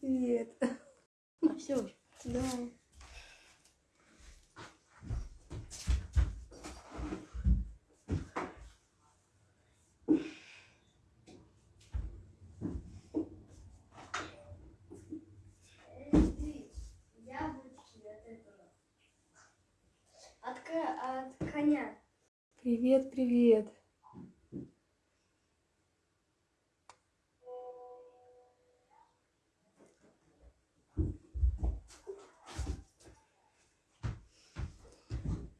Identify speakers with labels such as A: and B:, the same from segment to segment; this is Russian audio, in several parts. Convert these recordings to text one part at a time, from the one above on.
A: Привет.
B: А все,
A: Да.
B: яблочки от этого. От, ко- от коня.
A: Привет, привет.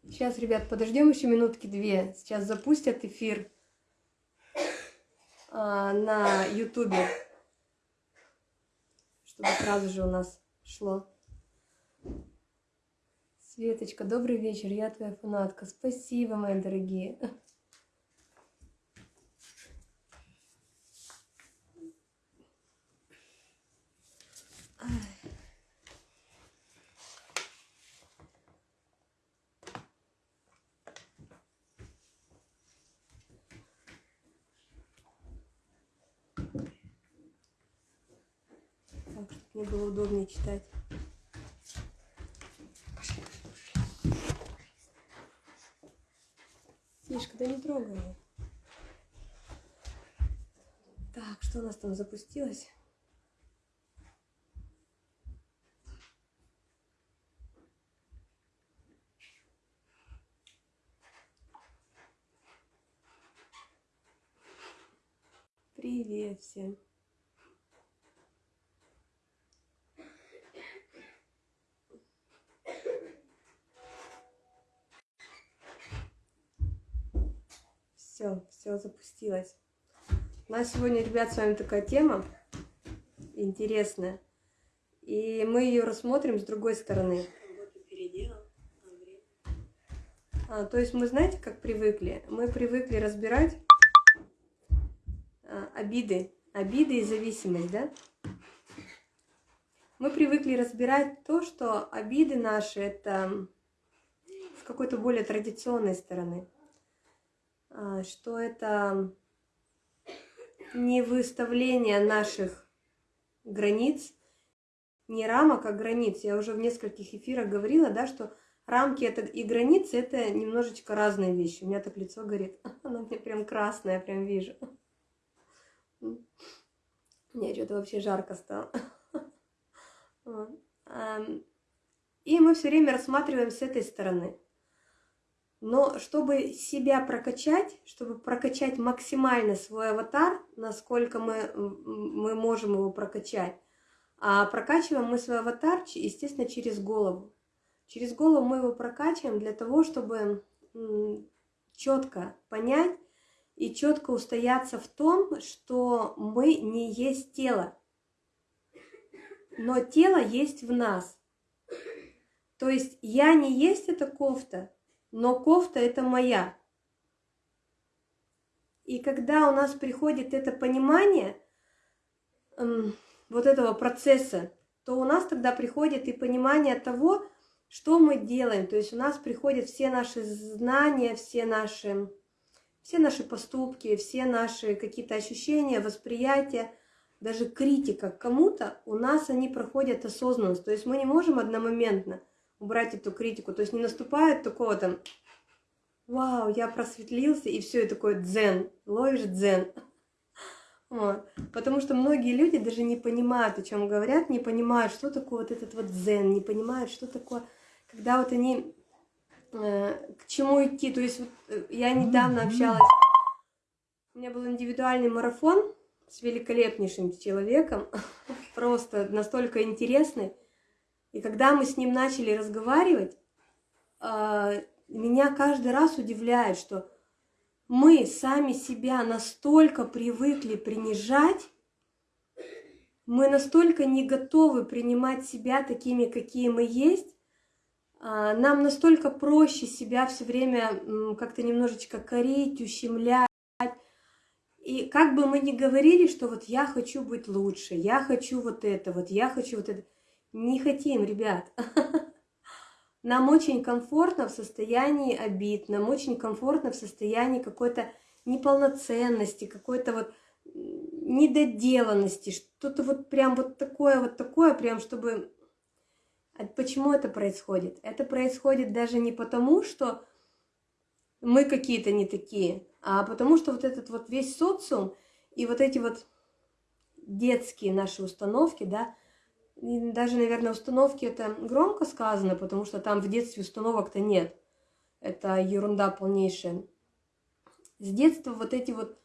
A: Сейчас, ребят, подождем еще минутки две. Сейчас запустят эфир а, на Ютубе, чтобы сразу же у нас шло. Светочка, добрый вечер, я твоя фанатка. Спасибо, мои дорогие. Так, чтобы мне было удобнее читать. Да не трогай. Так, что у нас там запустилось? Привет всем. Все, запустилось. У нас сегодня, ребят, с вами такая тема интересная. И мы ее рассмотрим с другой стороны. А, то есть мы, знаете, как привыкли? Мы привыкли разбирать а, обиды, обиды и зависимость, да? Мы привыкли разбирать то, что обиды наши это с какой-то более традиционной стороны, что это не выставление наших границ, не рамок, а границ. Я уже в нескольких эфирах говорила, да, что рамки это и границы это немножечко разные вещи. У меня так лицо горит, оно мне прям красное, прям вижу. Мне что-то вообще жарко стало. Ам, И мы все время рассматриваем с этой стороны. Но чтобы себя прокачать, чтобы прокачать максимально свой аватар, насколько мы, мы можем его прокачать, а прокачиваем мы свой аватар, естественно, через голову. Через голову мы его прокачиваем для того, чтобы четко понять и четко устояться в том, что мы не есть тело, но тело есть в нас. То есть я не есть эта кофта, но кофта это моя. И когда у нас приходит это понимание эм, вот этого процесса, то у нас тогда приходит и понимание того, что мы делаем. То есть у нас приходят все наши знания, все наши, все наши поступки, все наши какие-то ощущения, восприятия, даже критика кому-то, у нас они проходят осознанность. То есть мы не можем одномоментно убрать эту критику. То есть не наступает такого там, вау, я просветлился, и все, и такой дзен, ловишь дзен. Вот. Потому что многие люди даже не понимают, о чем говорят, не понимают, что такое вот этот вот дзен, не понимают, что такое, когда вот они э, к чему идти. То есть вот, э, я недавно общалась, у меня был индивидуальный марафон с великолепнейшим человеком, просто настолько интересный. И когда мы с ним начали разговаривать, э, меня каждый раз удивляет, что мы сами себя настолько привыкли принижать, мы настолько не готовы принимать себя такими, какие мы есть, а, нам настолько проще себя все время как-то немножечко корить, ущемлять. И как бы мы ни говорили, что вот я хочу быть лучше, я хочу вот это, вот я хочу вот это. Не хотим, ребят. Нам очень комфортно в состоянии обид, нам очень комфортно в состоянии какой-то неполноценности, какой-то вот недоделанности, что-то вот прям вот такое, вот такое, прям чтобы... А почему это происходит? Это происходит даже не потому, что мы какие-то не такие, а потому что вот этот вот весь социум и вот эти вот детские наши установки, да, и даже, наверное, установки это громко сказано, потому что там в детстве установок-то нет. Это ерунда полнейшая. С детства вот эти вот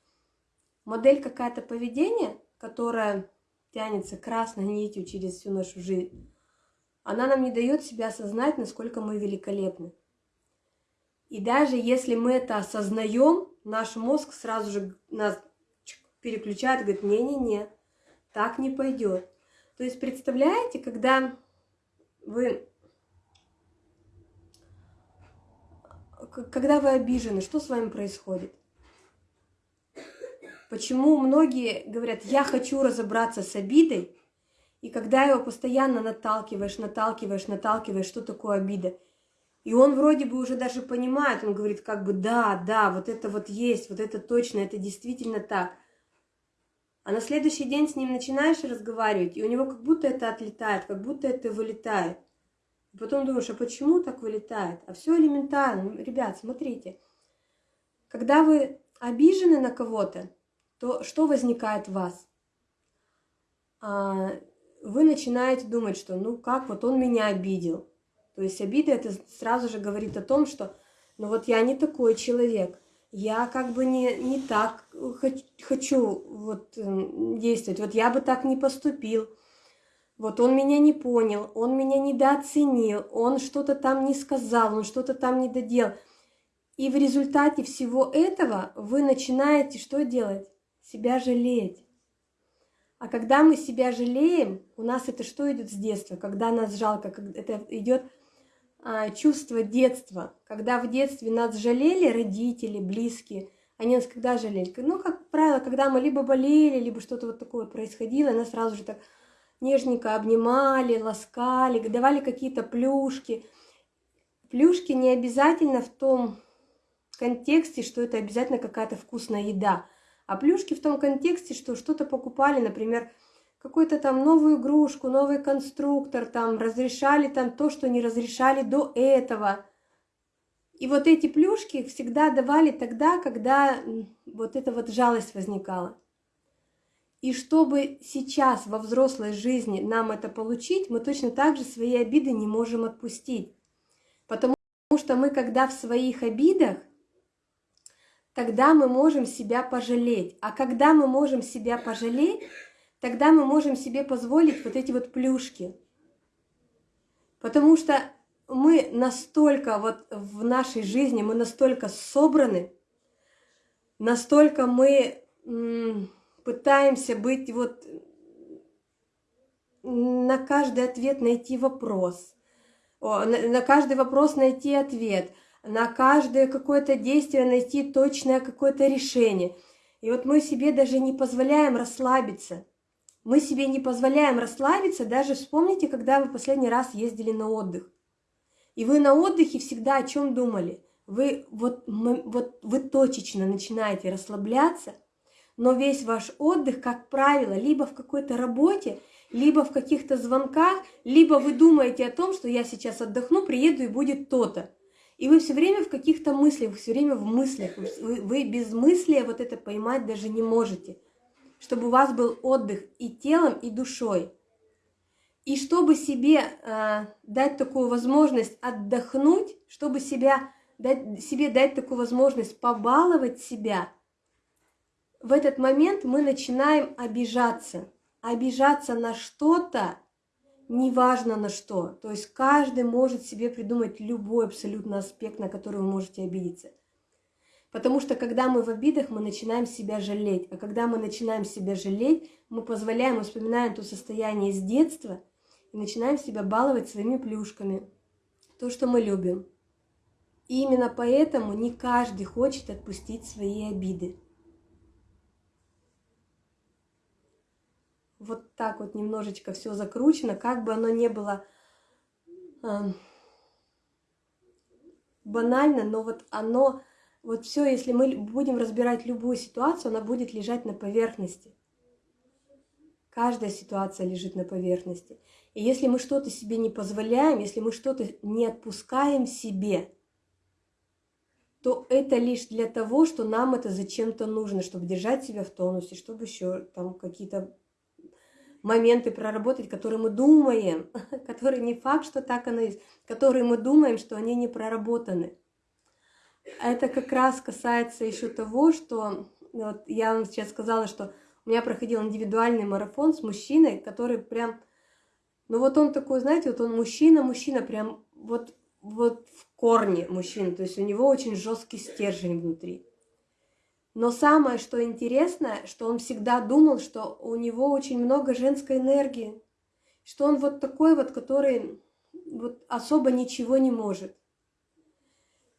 A: модель какая-то поведения, которая тянется красной нитью через всю нашу жизнь, она нам не дает себя осознать, насколько мы великолепны. И даже если мы это осознаем, наш мозг сразу же нас переключает, говорит, не-не-не, так не пойдет. То есть представляете, когда вы, когда вы обижены, что с вами происходит? Почему многие говорят, я хочу разобраться с обидой, и когда его постоянно наталкиваешь, наталкиваешь, наталкиваешь, что такое обида, и он вроде бы уже даже понимает, он говорит как бы, да, да, вот это вот есть, вот это точно, это действительно так. А на следующий день с ним начинаешь разговаривать, и у него как будто это отлетает, как будто это вылетает. И потом думаешь, а почему так вылетает? А все элементарно. Ребят, смотрите. Когда вы обижены на кого-то, то что возникает в вас? А, вы начинаете думать, что ну как, вот он меня обидел. То есть обида это сразу же говорит о том, что ну вот я не такой человек, я как бы не, не так хочу вот действовать, вот я бы так не поступил. Вот он меня не понял, он меня недооценил, он что-то там не сказал, он что-то там не доделал. И в результате всего этого вы начинаете что делать? себя жалеть. А когда мы себя жалеем, у нас это что идет с детства? Когда нас жалко, это идет чувство детства. Когда в детстве нас жалели родители, близкие, они нас когда жалели? Ну, как правило, когда мы либо болели, либо что-то вот такое происходило, нас сразу же так нежненько обнимали, ласкали, давали какие-то плюшки. Плюшки не обязательно в том контексте, что это обязательно какая-то вкусная еда – а плюшки в том контексте, что что-то покупали, например, какую-то там новую игрушку, новый конструктор, там разрешали там то, что не разрешали до этого. И вот эти плюшки всегда давали тогда, когда вот эта вот жалость возникала. И чтобы сейчас во взрослой жизни нам это получить, мы точно так же свои обиды не можем отпустить. Потому что мы, когда в своих обидах, тогда мы можем себя пожалеть. А когда мы можем себя пожалеть, тогда мы можем себе позволить вот эти вот плюшки. Потому что мы настолько вот в нашей жизни, мы настолько собраны, настолько мы пытаемся быть вот на каждый ответ найти вопрос, на каждый вопрос найти ответ – на каждое какое-то действие найти точное какое-то решение. И вот мы себе даже не позволяем расслабиться. Мы себе не позволяем расслабиться, даже вспомните, когда вы последний раз ездили на отдых. И вы на отдыхе всегда о чем думали? Вы вот, вот вы точечно начинаете расслабляться, но весь ваш отдых, как правило, либо в какой-то работе, либо в каких-то звонках, либо вы думаете о том, что я сейчас отдохну, приеду и будет то-то. И вы все время в каких-то мыслях, все время в мыслях. Вы, вы без мысли вот это поймать даже не можете. Чтобы у вас был отдых и телом, и душой. И чтобы себе э, дать такую возможность отдохнуть, чтобы себя, дать, себе дать такую возможность побаловать себя, в этот момент мы начинаем обижаться. Обижаться на что-то, неважно на что. То есть каждый может себе придумать любой абсолютно аспект, на который вы можете обидеться. Потому что когда мы в обидах, мы начинаем себя жалеть. А когда мы начинаем себя жалеть, мы позволяем, вспоминаем то состояние с детства и начинаем себя баловать своими плюшками. То, что мы любим. И именно поэтому не каждый хочет отпустить свои обиды. вот так вот немножечко все закручено, как бы оно не было э, банально, но вот оно, вот все, если мы будем разбирать любую ситуацию, она будет лежать на поверхности. Каждая ситуация лежит на поверхности. И если мы что-то себе не позволяем, если мы что-то не отпускаем себе, то это лишь для того, что нам это зачем-то нужно, чтобы держать себя в тонусе, чтобы еще там какие-то моменты проработать, которые мы думаем, которые не факт, что так оно есть, которые мы думаем, что они не проработаны. Это как раз касается еще того, что вот я вам сейчас сказала, что у меня проходил индивидуальный марафон с мужчиной, который прям, ну вот он такой, знаете, вот он мужчина, мужчина, прям вот, вот в корне мужчина, то есть у него очень жесткий стержень внутри. Но самое, что интересно, что он всегда думал, что у него очень много женской энергии, что он вот такой вот, который вот особо ничего не может.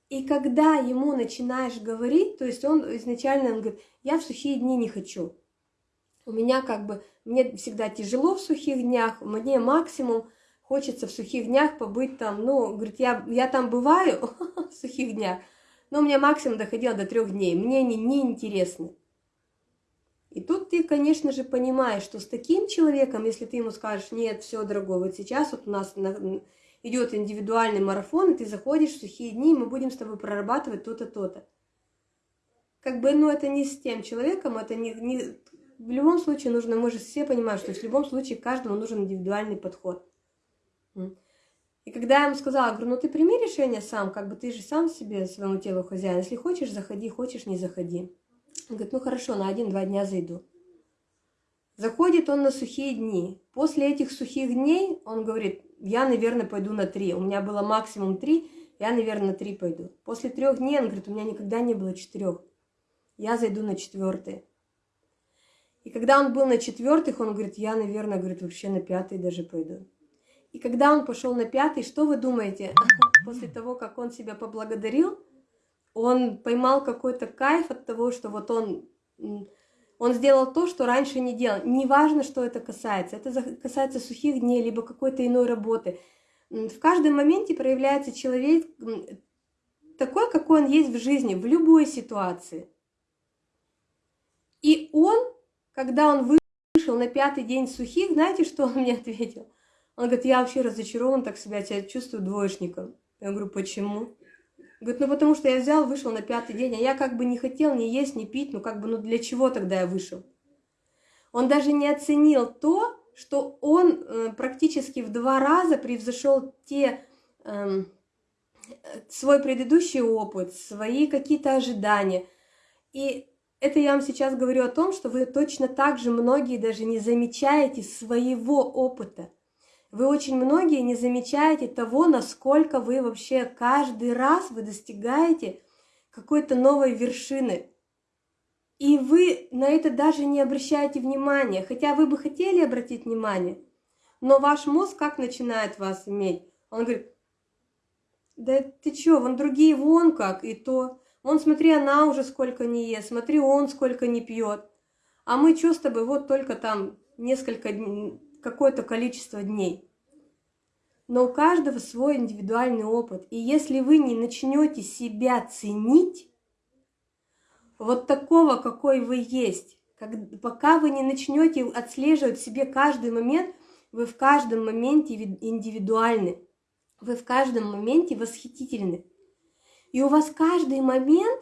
A: И когда ему начинаешь говорить, то есть он изначально он говорит, я в сухие дни не хочу. У меня как бы, мне всегда тяжело в сухих днях, мне максимум хочется в сухих днях побыть там, ну, говорит, я, я там бываю в сухих днях, но у меня максимум доходило до трех дней, мне они не интересны. И тут ты, конечно же, понимаешь, что с таким человеком, если ты ему скажешь, нет, все, дорогой, вот сейчас вот у нас идет индивидуальный марафон, и ты заходишь в сухие дни, и мы будем с тобой прорабатывать то-то, то-то. Как бы, ну, это не с тем человеком, это не, не, в любом случае нужно, мы же все понимаем, что в любом случае каждому нужен индивидуальный подход. И когда я ему сказала, говорю, ну ты прими решение сам, как бы ты же сам себе своему телу хозяин. Если хочешь, заходи, хочешь, не заходи. Он говорит, ну хорошо, на один-два дня зайду. Заходит он на сухие дни. После этих сухих дней он говорит, я, наверное, пойду на три. У меня было максимум три, я, наверное, на три пойду. После трех дней он говорит, у меня никогда не было четырех. Я зайду на четвертый. И когда он был на четвертых, он говорит, я, наверное, говорит, вообще на пятый даже пойду. И когда он пошел на пятый, что вы думаете? После того, как он себя поблагодарил, он поймал какой-то кайф от того, что вот он, он сделал то, что раньше не делал. Неважно, что это касается. Это касается сухих дней, либо какой-то иной работы. В каждом моменте проявляется человек такой, какой он есть в жизни, в любой ситуации. И он когда он вышел на пятый день сухих, знаете, что он мне ответил? Он говорит, я вообще разочарован, так себя, чувствую двоечником. Я говорю, почему? Говорит, ну потому что я взял, вышел на пятый день, а я как бы не хотел ни есть, ни пить, ну как бы, ну для чего тогда я вышел? Он даже не оценил то, что он э, практически в два раза превзошел те, э, свой предыдущий опыт, свои какие-то ожидания. И это я вам сейчас говорю о том, что вы точно так же многие даже не замечаете своего опыта. Вы очень многие не замечаете того, насколько вы вообще каждый раз вы достигаете какой-то новой вершины. И вы на это даже не обращаете внимания, хотя вы бы хотели обратить внимание. Но ваш мозг как начинает вас иметь? Он говорит, да ты чё, вон другие вон как, и то. Он, смотри, она уже сколько не ест, смотри, он сколько не пьет. А мы что с тобой, вот только там несколько, какое-то количество дней. Но у каждого свой индивидуальный опыт. И если вы не начнете себя ценить, вот такого, какой вы есть, как, пока вы не начнете отслеживать себе каждый момент, вы в каждом моменте индивидуальны, вы в каждом моменте восхитительны. И у вас каждый момент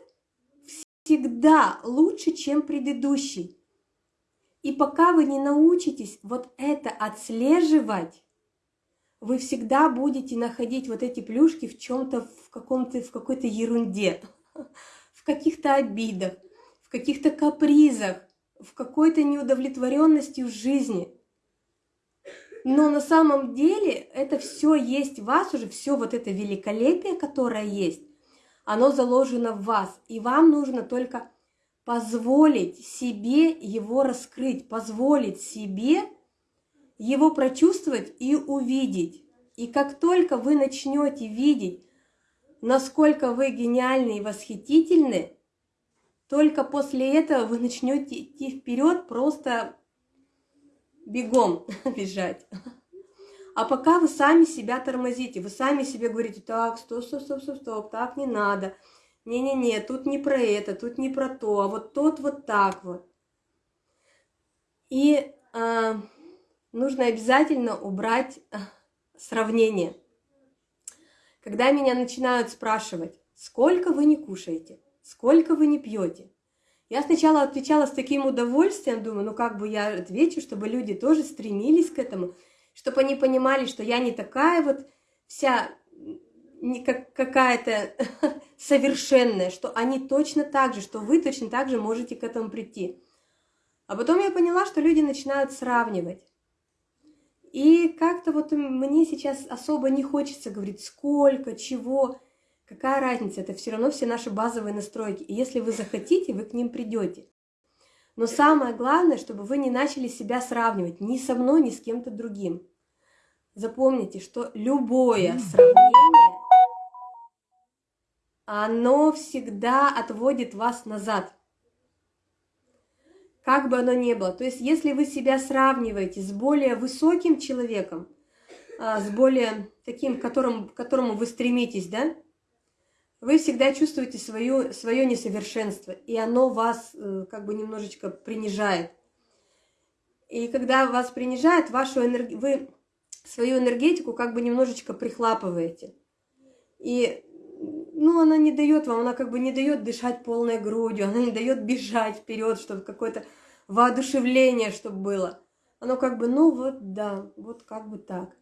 A: всегда лучше, чем предыдущий. И пока вы не научитесь вот это отслеживать, вы всегда будете находить вот эти плюшки в чем-то, в каком-то, в какой-то ерунде, в каких-то обидах, в каких-то капризах, в какой-то неудовлетворенности в жизни. Но на самом деле это все есть в вас уже, все вот это великолепие, которое есть, оно заложено в вас, и вам нужно только позволить себе его раскрыть, позволить себе его прочувствовать и увидеть. И как только вы начнете видеть, насколько вы гениальны и восхитительны, только после этого вы начнете идти вперед просто бегом бежать. А пока вы сами себя тормозите, вы сами себе говорите, так, стоп, стоп, стоп, стоп, стоп, так не надо. Не-не-не, тут не про это, тут не про то, а вот тот вот так вот. И э, нужно обязательно убрать э, сравнение. Когда меня начинают спрашивать, сколько вы не кушаете, сколько вы не пьете, я сначала отвечала с таким удовольствием, думаю, ну как бы я отвечу, чтобы люди тоже стремились к этому, чтобы они понимали, что я не такая вот вся не как какая-то совершенная, что они точно так же, что вы точно так же можете к этому прийти. А потом я поняла, что люди начинают сравнивать. И как-то вот мне сейчас особо не хочется говорить, сколько, чего. Какая разница? Это все равно все наши базовые настройки. И если вы захотите, вы к ним придете. Но самое главное, чтобы вы не начали себя сравнивать ни со мной, ни с кем-то другим. Запомните, что любое сравнение, оно всегда отводит вас назад. Как бы оно ни было. То есть, если вы себя сравниваете с более высоким человеком, а, с более таким, к которому, к которому вы стремитесь, да, вы всегда чувствуете свое, свое несовершенство, и оно вас э, как бы немножечко принижает. И когда вас принижает, вашу энерги... вы свою энергетику как бы немножечко прихлапываете. И ну, она не дает вам, она как бы не дает дышать полной грудью, она не дает бежать вперед, чтобы какое-то воодушевление, чтобы было. Оно как бы, ну вот да, вот как бы так.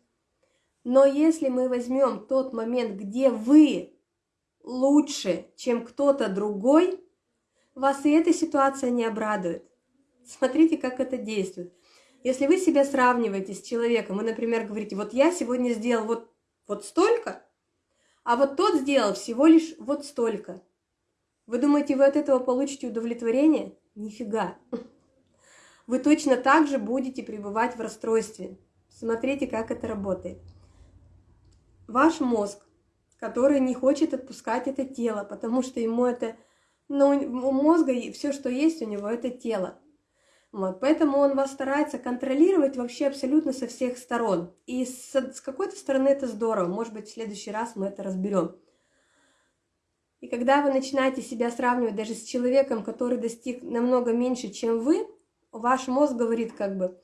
A: Но если мы возьмем тот момент, где вы лучше, чем кто-то другой, вас и эта ситуация не обрадует. Смотрите, как это действует. Если вы себя сравниваете с человеком, вы, например, говорите, вот я сегодня сделал вот, вот столько, а вот тот сделал всего лишь вот столько. Вы думаете, вы от этого получите удовлетворение? Нифига. Вы точно так же будете пребывать в расстройстве. Смотрите, как это работает. Ваш мозг который не хочет отпускать это тело, потому что ему это, ну, у мозга все, что есть у него, это тело. Вот, поэтому он вас старается контролировать вообще абсолютно со всех сторон. И с, с какой-то стороны это здорово. Может быть, в следующий раз мы это разберем. И когда вы начинаете себя сравнивать даже с человеком, который достиг намного меньше, чем вы, ваш мозг говорит как бы,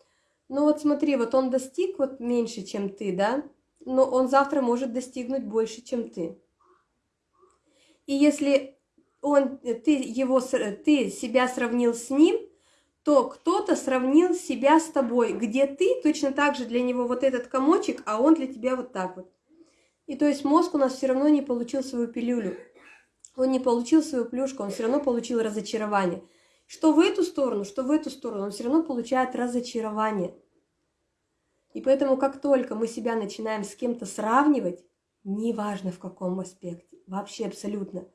A: ну вот смотри, вот он достиг вот меньше, чем ты, да, но он завтра может достигнуть больше, чем ты. И если он, ты, его, ты себя сравнил с ним, то кто-то сравнил себя с тобой, где ты точно так же для него вот этот комочек, а он для тебя вот так вот. И то есть мозг у нас все равно не получил свою пилюлю, он не получил свою плюшку, он все равно получил разочарование. Что в эту сторону, что в эту сторону, он все равно получает разочарование. И поэтому, как только мы себя начинаем с кем-то сравнивать, неважно в каком аспекте, вообще абсолютно,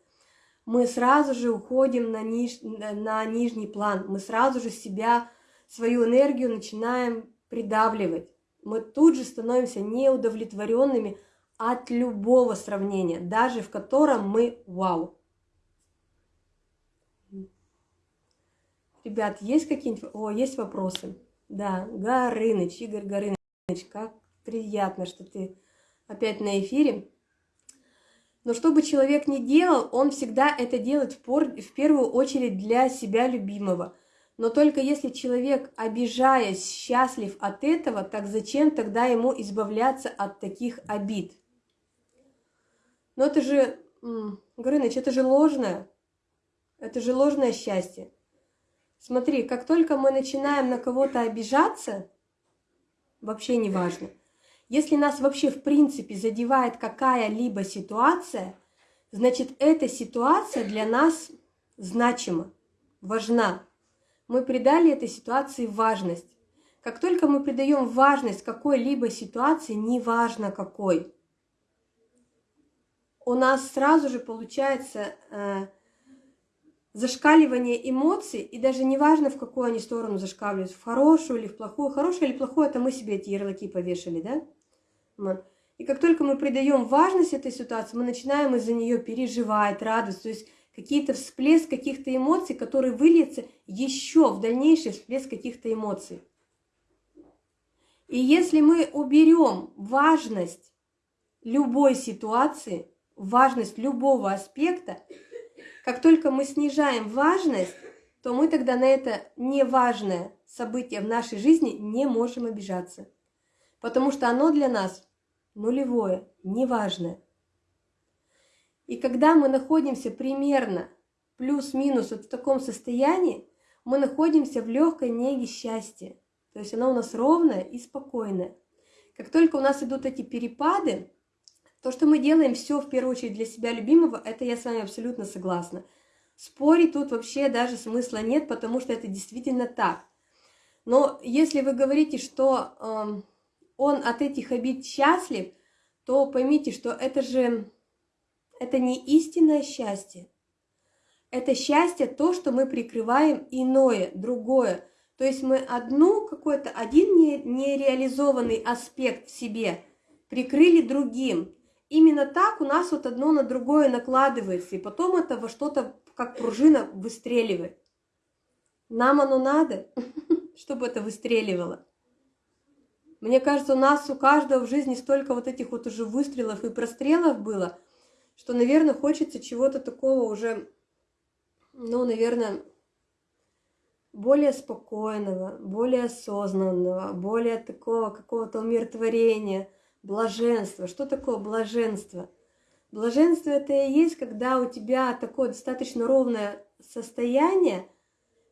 A: мы сразу же уходим на, ниж... на нижний план, мы сразу же себя, свою энергию начинаем придавливать. Мы тут же становимся неудовлетворенными от любого сравнения, даже в котором мы вау. Ребят, есть какие-нибудь... О, есть вопросы? Да, Горыныч, Игорь Горыныч как приятно, что ты опять на эфире. Но что бы человек ни делал, он всегда это делает в, пор... в первую очередь для себя любимого. Но только если человек, обижаясь, счастлив от этого, так зачем тогда ему избавляться от таких обид? Но это же, Горыныч, это же ложное. Это же ложное счастье. Смотри, как только мы начинаем на кого-то обижаться, вообще не важно. Если нас вообще в принципе задевает какая-либо ситуация, значит эта ситуация для нас значима, важна. Мы придали этой ситуации важность. Как только мы придаем важность какой-либо ситуации, неважно какой, у нас сразу же получается э, зашкаливание эмоций, и даже не важно, в какую они сторону зашкаливают, в хорошую или в плохую. Хорошее или плохое, это мы себе эти ярлыки повешали, да? И как только мы придаем важность этой ситуации, мы начинаем из-за нее переживать, радоваться, то есть какие-то всплеск каких-то эмоций, которые выльются еще в дальнейший всплеск каких-то эмоций. И если мы уберем важность любой ситуации, важность любого аспекта, как только мы снижаем важность, то мы тогда на это неважное событие в нашей жизни не можем обижаться. Потому что оно для нас нулевое, неважное. И когда мы находимся примерно плюс-минус вот в таком состоянии, мы находимся в легкой неге счастья. То есть оно у нас ровное и спокойное. Как только у нас идут эти перепады, то, что мы делаем все в первую очередь для себя любимого, это я с вами абсолютно согласна. Спорить тут вообще даже смысла нет, потому что это действительно так. Но если вы говорите, что э, он от этих обид счастлив, то поймите, что это же это не истинное счастье. Это счастье то, что мы прикрываем иное, другое. То есть мы одну какой-то, один нереализованный аспект в себе прикрыли другим. Именно так у нас вот одно на другое накладывается, и потом это во что-то, как пружина, выстреливает. Нам оно надо, чтобы это выстреливало. Мне кажется, у нас у каждого в жизни столько вот этих вот уже выстрелов и прострелов было, что, наверное, хочется чего-то такого уже, ну, наверное, более спокойного, более осознанного, более такого какого-то умиротворения – Блаженство. Что такое блаженство? Блаженство это и есть, когда у тебя такое достаточно ровное состояние,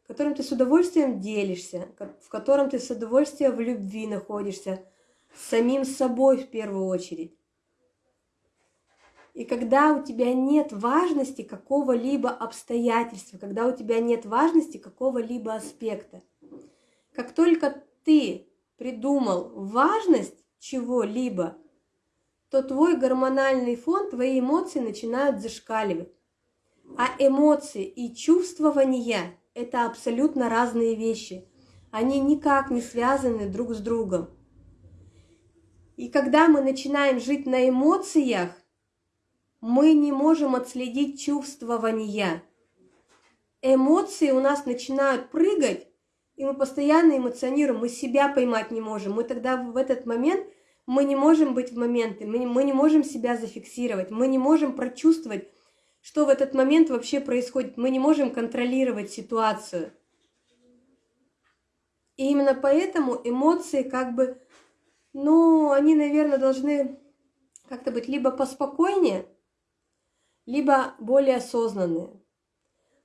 A: в котором ты с удовольствием делишься, в котором ты с удовольствием в любви находишься, с самим собой в первую очередь. И когда у тебя нет важности какого-либо обстоятельства, когда у тебя нет важности какого-либо аспекта, как только ты придумал важность, чего-либо, то твой гормональный фон, твои эмоции начинают зашкаливать. А эмоции и чувствования – это абсолютно разные вещи. Они никак не связаны друг с другом. И когда мы начинаем жить на эмоциях, мы не можем отследить чувствования. Эмоции у нас начинают прыгать, и мы постоянно эмоционируем, мы себя поймать не можем. Мы тогда в этот момент, мы не можем быть в не, мы не можем себя зафиксировать, мы не можем прочувствовать, что в этот момент вообще происходит. Мы не можем контролировать ситуацию. И именно поэтому эмоции как бы, ну, они, наверное, должны как-то быть либо поспокойнее, либо более осознанные.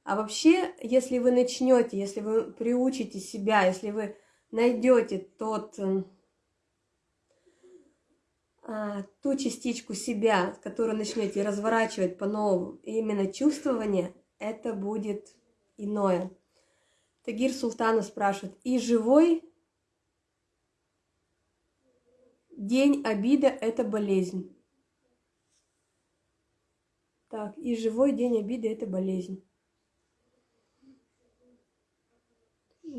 A: А вообще, если вы начнете, если вы приучите себя, если вы найдете тот, ту частичку себя, которую начнете разворачивать по-новому, именно чувствование, это будет иное. Тагир Султанов спрашивает, и живой день обида – это болезнь. Так, и живой день обиды – это болезнь.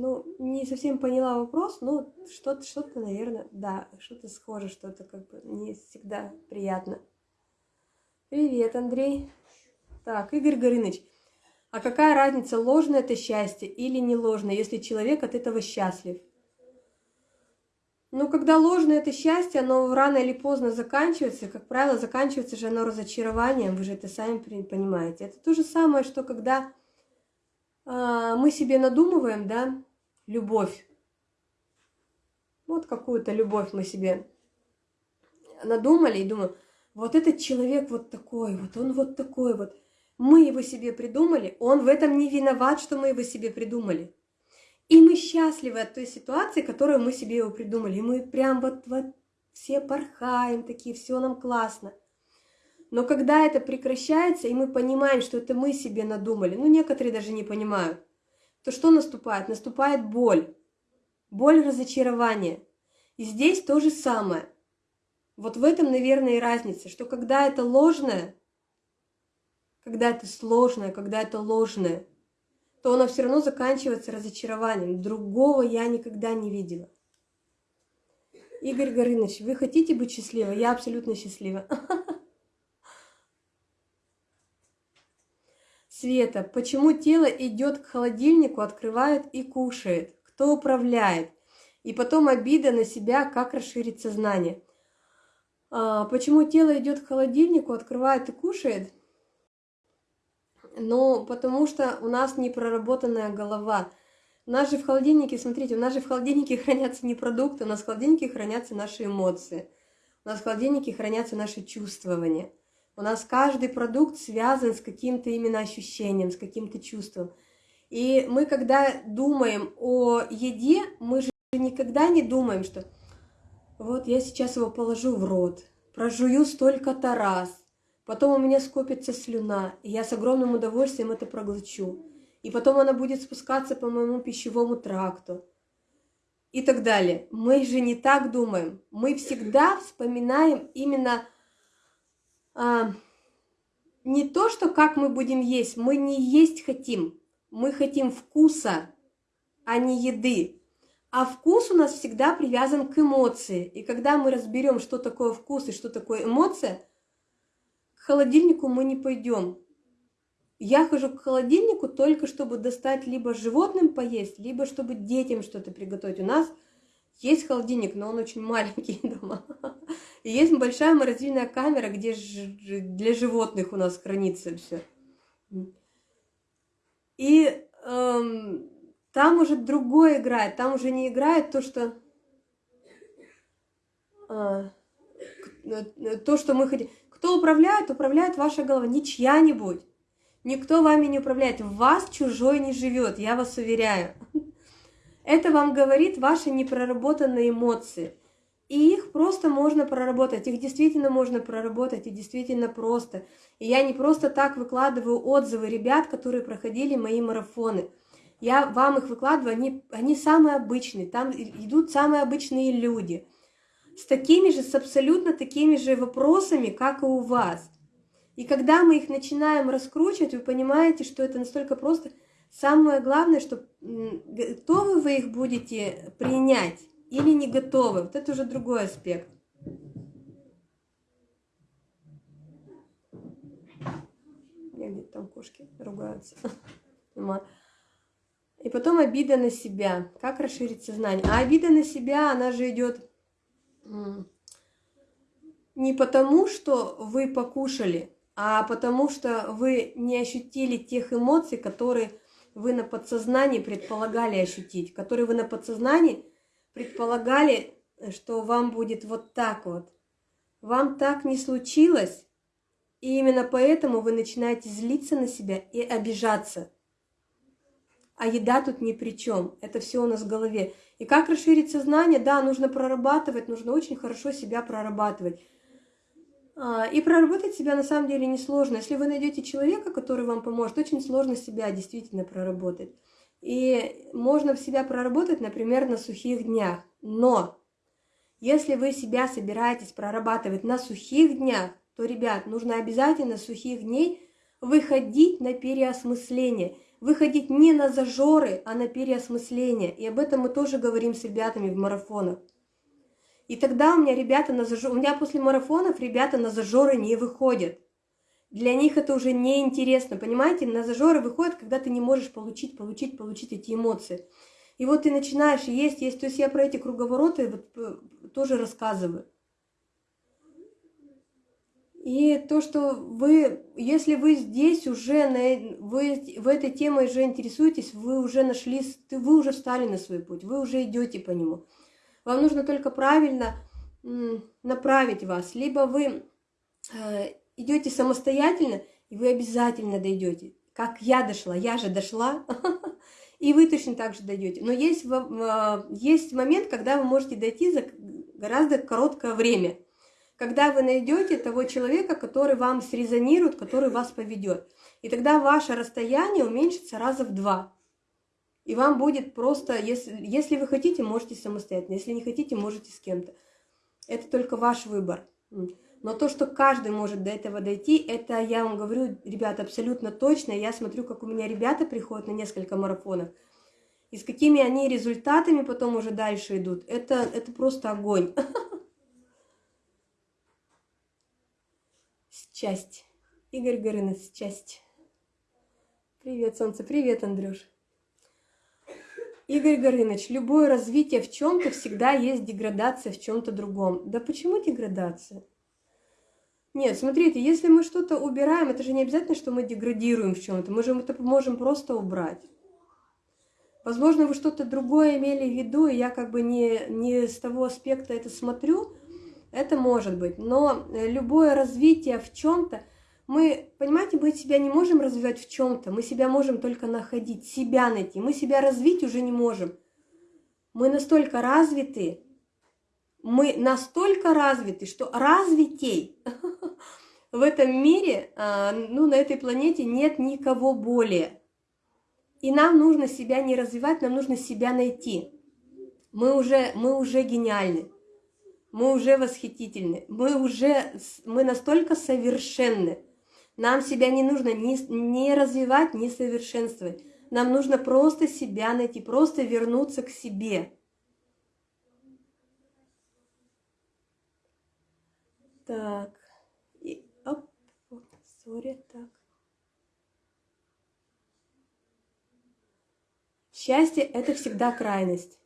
A: Ну, не совсем поняла вопрос, но что-то, что-то, наверное, да, что-то схоже, что-то как бы не всегда приятно. Привет, Андрей. Так, Игорь Горыныч. А какая разница, ложное это счастье или не ложное, если человек от этого счастлив? Ну, когда ложное это счастье, оно рано или поздно заканчивается. Как правило, заканчивается же оно разочарованием, вы же это сами понимаете. Это то же самое, что когда а, мы себе надумываем, да, любовь. Вот какую-то любовь мы себе надумали и думаем, вот этот человек вот такой, вот он вот такой вот. Мы его себе придумали, он в этом не виноват, что мы его себе придумали. И мы счастливы от той ситуации, которую мы себе его придумали. И мы прям вот, вот все порхаем такие, все нам классно. Но когда это прекращается, и мы понимаем, что это мы себе надумали, ну некоторые даже не понимают, то что наступает? Наступает боль. Боль разочарования. И здесь то же самое. Вот в этом, наверное, и разница, что когда это ложное, когда это сложное, когда это ложное, то оно все равно заканчивается разочарованием. Другого я никогда не видела. Игорь Горыныч, вы хотите быть счастливой? Я абсолютно счастлива. Света, почему тело идет к холодильнику, открывает и кушает? Кто управляет? И потом обида на себя, как расширить сознание. А, почему тело идет к холодильнику, открывает и кушает? Ну, потому что у нас не проработанная голова. У нас же в холодильнике, смотрите, у нас же в холодильнике хранятся не продукты, у нас в холодильнике хранятся наши эмоции. У нас в холодильнике хранятся наши чувствования. У нас каждый продукт связан с каким-то именно ощущением, с каким-то чувством. И мы, когда думаем о еде, мы же никогда не думаем, что вот я сейчас его положу в рот, прожую столько-то раз, потом у меня скопится слюна, и я с огромным удовольствием это проглочу. И потом она будет спускаться по моему пищевому тракту. И так далее. Мы же не так думаем. Мы всегда вспоминаем именно а, не то, что как мы будем есть. Мы не есть хотим. Мы хотим вкуса, а не еды. А вкус у нас всегда привязан к эмоции. И когда мы разберем, что такое вкус и что такое эмоция, к холодильнику мы не пойдем. Я хожу к холодильнику только чтобы достать либо животным поесть, либо чтобы детям что-то приготовить. У нас есть холодильник, но он очень маленький дома. И есть большая морозильная камера, где для животных у нас хранится все. И эм, там уже другое играет, там уже не играет то, что а, то, что мы хотим. Кто управляет, управляет ваша голова, не чья-нибудь. Никто вами не управляет, в вас чужой не живет, я вас уверяю. Это вам говорит ваши непроработанные эмоции. И их просто можно проработать, их действительно можно проработать, и действительно просто. И я не просто так выкладываю отзывы ребят, которые проходили мои марафоны. Я вам их выкладываю, они, они самые обычные, там идут самые обычные люди. С такими же, с абсолютно такими же вопросами, как и у вас. И когда мы их начинаем раскручивать, вы понимаете, что это настолько просто. Самое главное, что готовы вы их будете принять или не готовы. Вот это уже другой аспект. Где там кошки ругаются. И потом обида на себя. Как расширить сознание? А обида на себя, она же идет не потому, что вы покушали, а потому что вы не ощутили тех эмоций, которые вы на подсознании предполагали ощутить, которые вы на подсознании предполагали, что вам будет вот так вот. Вам так не случилось, и именно поэтому вы начинаете злиться на себя и обижаться. А еда тут ни при чем. Это все у нас в голове. И как расширить сознание? Да, нужно прорабатывать, нужно очень хорошо себя прорабатывать. А, и проработать себя на самом деле несложно. Если вы найдете человека, который вам поможет, очень сложно себя действительно проработать. И можно в себя проработать, например, на сухих днях. Но если вы себя собираетесь прорабатывать на сухих днях, то, ребят, нужно обязательно сухих дней выходить на переосмысление – выходить не на зажоры, а на переосмысление. И об этом мы тоже говорим с ребятами в марафонах. И тогда у меня ребята на зажоры, у меня после марафонов ребята на зажоры не выходят. Для них это уже неинтересно, понимаете? На зажоры выходят, когда ты не можешь получить, получить, получить эти эмоции. И вот ты начинаешь есть, есть. То есть я про эти круговороты вот э, тоже рассказываю. И то, что вы, если вы здесь уже, на, вы в этой теме уже интересуетесь, вы уже нашли, вы уже встали на свой путь, вы уже идете по нему. Вам нужно только правильно направить вас. Либо вы э, идете самостоятельно, и вы обязательно дойдете. Как я дошла, я же дошла, и вы точно так же дойдете. Но есть, есть момент, когда вы можете дойти за гораздо короткое время – когда вы найдете того человека, который вам срезонирует, который вас поведет. И тогда ваше расстояние уменьшится раза в два. И вам будет просто, если, если вы хотите, можете самостоятельно, если не хотите, можете с кем-то. Это только ваш выбор. Но то, что каждый может до этого дойти, это я вам говорю, ребята, абсолютно точно. Я смотрю, как у меня ребята приходят на несколько марафонов. И с какими они результатами потом уже дальше идут. Это, это просто огонь. Часть. Игорь Горынов, часть. Привет, солнце. Привет, Андрюш. Игорь Горыныч, любое развитие в чем-то всегда есть деградация в чем-то другом. Да почему деградация? Нет, смотрите, если мы что-то убираем, это же не обязательно, что мы деградируем в чем-то. Мы же это можем просто убрать. Возможно, вы что-то другое имели в виду, и я как бы не, не с того аспекта это смотрю. Это может быть. Но э, любое развитие в чем-то, мы, понимаете, мы себя не можем развивать в чем-то, мы себя можем только находить, себя найти. Мы себя развить уже не можем. Мы настолько развиты, мы настолько развиты, что развитей в этом мире, а, ну, на этой планете нет никого более. И нам нужно себя не развивать, нам нужно себя найти. Мы уже, мы уже гениальны, мы уже восхитительны, мы уже, мы настолько совершенны. Нам себя не нужно ни, ни развивать, ни совершенствовать. Нам нужно просто себя найти, просто вернуться к себе. Так, сори, так. Счастье – это всегда крайность.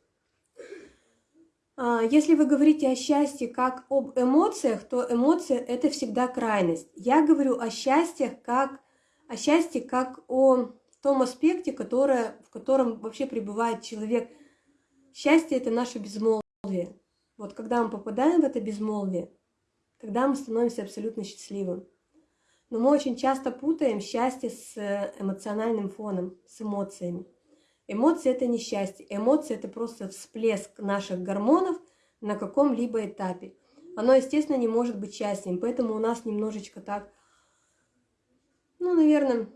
A: А, если вы говорите о счастье как об эмоциях, то эмоция – это всегда крайность. Я говорю о счастье как о счастье как о том аспекте, которое, в котором вообще пребывает человек. Счастье – это наше безмолвие. Вот когда мы попадаем в это безмолвие, тогда мы становимся абсолютно счастливым. Но мы очень часто путаем счастье с эмоциональным фоном, с эмоциями. Эмоции – это не счастье. Эмоции – это просто всплеск наших гормонов на каком-либо этапе. Оно, естественно, не может быть счастьем, поэтому у нас немножечко так, ну, наверное,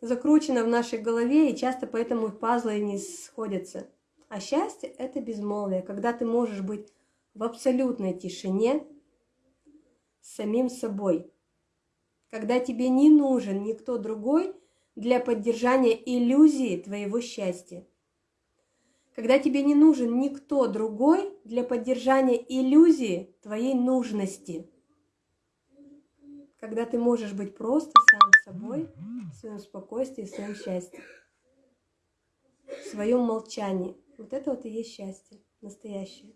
A: закручено в нашей голове, и часто поэтому пазлы не сходятся. А счастье – это безмолвие, когда ты можешь быть в абсолютной тишине с самим собой, когда тебе не нужен никто другой – для поддержания иллюзии твоего счастья. Когда тебе не нужен никто другой для поддержания иллюзии твоей нужности. Когда ты можешь быть просто сам собой, в своем спокойствии, в своем счастье, в своем молчании. Вот это вот и есть счастье, настоящее.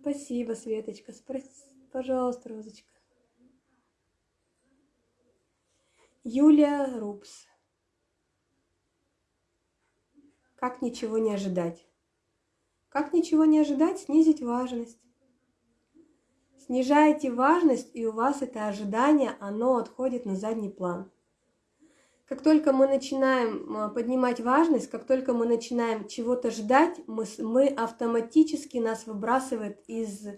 A: Спасибо, Светочка. Спроси, пожалуйста, Розочка. Юлия Рупс. Как ничего не ожидать? Как ничего не ожидать? Снизить важность. Снижаете важность, и у вас это ожидание, оно отходит на задний план. Как только мы начинаем а, поднимать важность, как только мы начинаем чего-то ждать, мы, мы автоматически нас выбрасывает из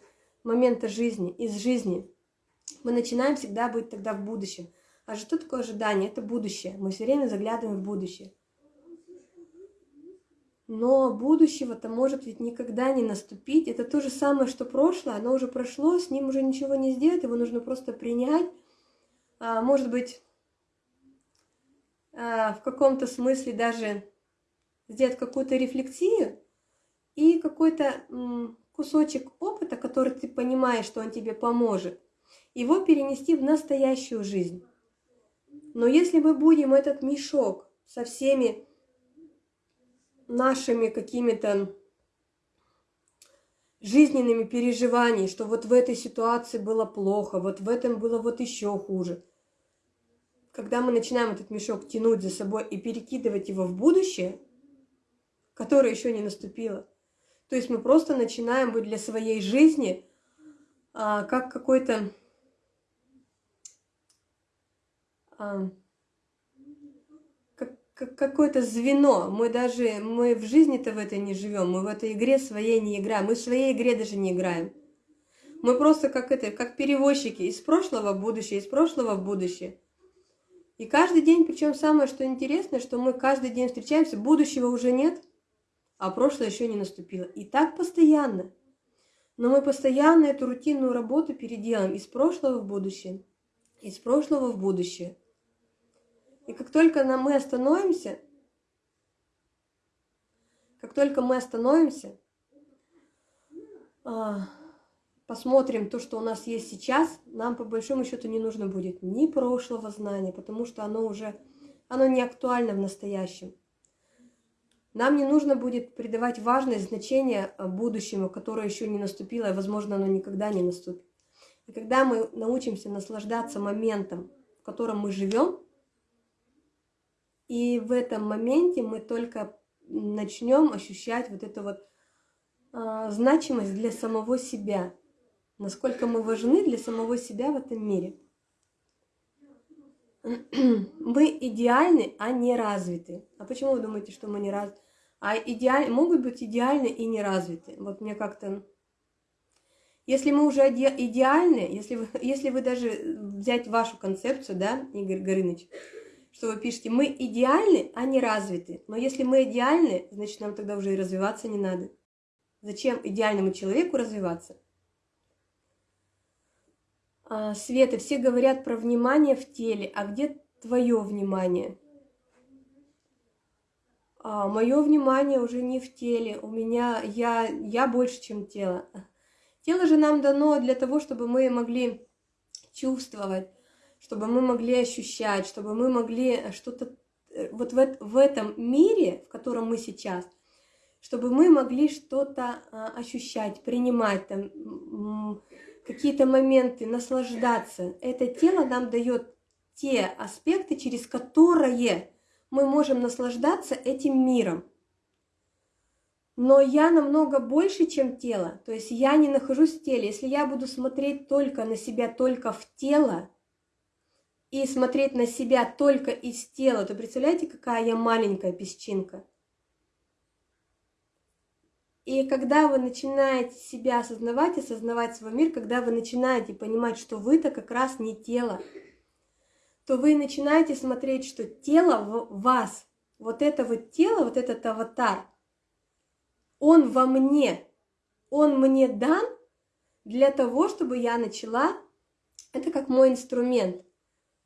A: момента жизни, из жизни. Мы начинаем всегда быть тогда в будущем – а что такое ожидание? Это будущее. Мы все время заглядываем в будущее. Но будущего-то может ведь никогда не наступить. Это то же самое, что прошлое. Оно уже прошло, с ним уже ничего не сделать. Его нужно просто принять. А, может быть, а, в каком-то смысле даже сделать какую-то рефлексию и какой-то кусочек опыта, который ты понимаешь, что он тебе поможет, его перенести в настоящую жизнь. Но если мы будем этот мешок со всеми нашими какими-то жизненными переживаниями, что вот в этой ситуации было плохо, вот в этом было вот еще хуже. Когда мы начинаем этот мешок тянуть за собой и перекидывать его в будущее, которое еще не наступило, то есть мы просто начинаем быть для своей жизни а, как какой-то а, как какое-то звено. Мы даже, мы в жизни-то в этой не живем, мы в этой игре своей не играем, мы в своей игре даже не играем. Мы просто как это, как перевозчики из прошлого в будущее, из прошлого в будущее. И каждый день, причем самое, что интересно, что мы каждый день встречаемся, будущего уже нет, а прошлое еще не наступило. И так постоянно. Но мы постоянно эту рутинную работу переделаем из прошлого в будущее, из прошлого в будущее. И как только мы остановимся, как только мы остановимся, а, посмотрим то, что у нас есть сейчас, нам по большому счету не нужно будет ни прошлого знания, потому что оно уже оно не актуально в настоящем. Нам не нужно будет придавать важность, значение э, будущему, которое еще не наступило, и, возможно, оно никогда не наступит. И когда мы научимся наслаждаться моментом, в котором мы живем, и в этом моменте мы только начнем ощущать вот эту вот а, значимость для самого себя, насколько мы важны для самого себя в этом мире. Мы идеальны, а не развиты. А почему вы думаете, что мы не развиты? А идеаль... могут быть идеальны и не развиты. Вот мне как-то... Если мы уже идеальны, если вы, если вы даже взять вашу концепцию, да, Игорь Горыныч, что вы пишете, мы идеальны, а не развиты. Но если мы идеальны, значит, нам тогда уже и развиваться не надо. Зачем идеальному человеку развиваться? А, Света, все говорят про внимание в теле, а где твое внимание? А, мое внимание уже не в теле, у меня, я, я больше, чем тело. Тело же нам дано для того, чтобы мы могли чувствовать, чтобы мы могли ощущать, чтобы мы могли что-то э, вот в, в этом мире, в котором мы сейчас, чтобы мы могли что-то а, ощущать, принимать там какие-то моменты, наслаждаться. Это тело нам дает те аспекты, через которые мы можем наслаждаться этим миром. Но я намного больше, чем тело. То есть я не нахожусь в теле. Если я буду смотреть только на себя, только в тело, и смотреть на себя только из тела, то представляете, какая я маленькая песчинка. И когда вы начинаете себя осознавать, осознавать свой мир, когда вы начинаете понимать, что вы-то как раз не тело, то вы начинаете смотреть, что тело в вас, вот это вот тело, вот этот аватар, он во мне, он мне дан для того, чтобы я начала, это как мой инструмент –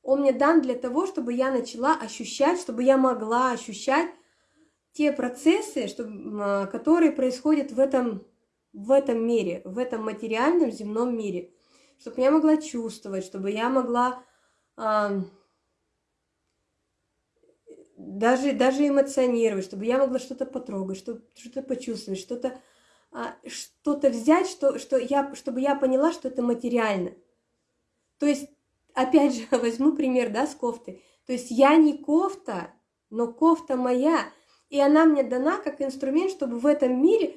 A: он мне дан для того, чтобы я начала ощущать, чтобы я могла ощущать те процессы, чтобы, а, которые происходят в этом, в этом мире, в этом материальном земном мире. Чтобы я могла чувствовать, чтобы я могла а, даже, даже эмоционировать, чтобы я могла что-то потрогать, что-то почувствовать, что-то а, что-то взять, что, что я, чтобы я поняла, что это материально. То есть опять же, возьму пример, да, с кофты. То есть я не кофта, но кофта моя, и она мне дана как инструмент, чтобы в этом мире,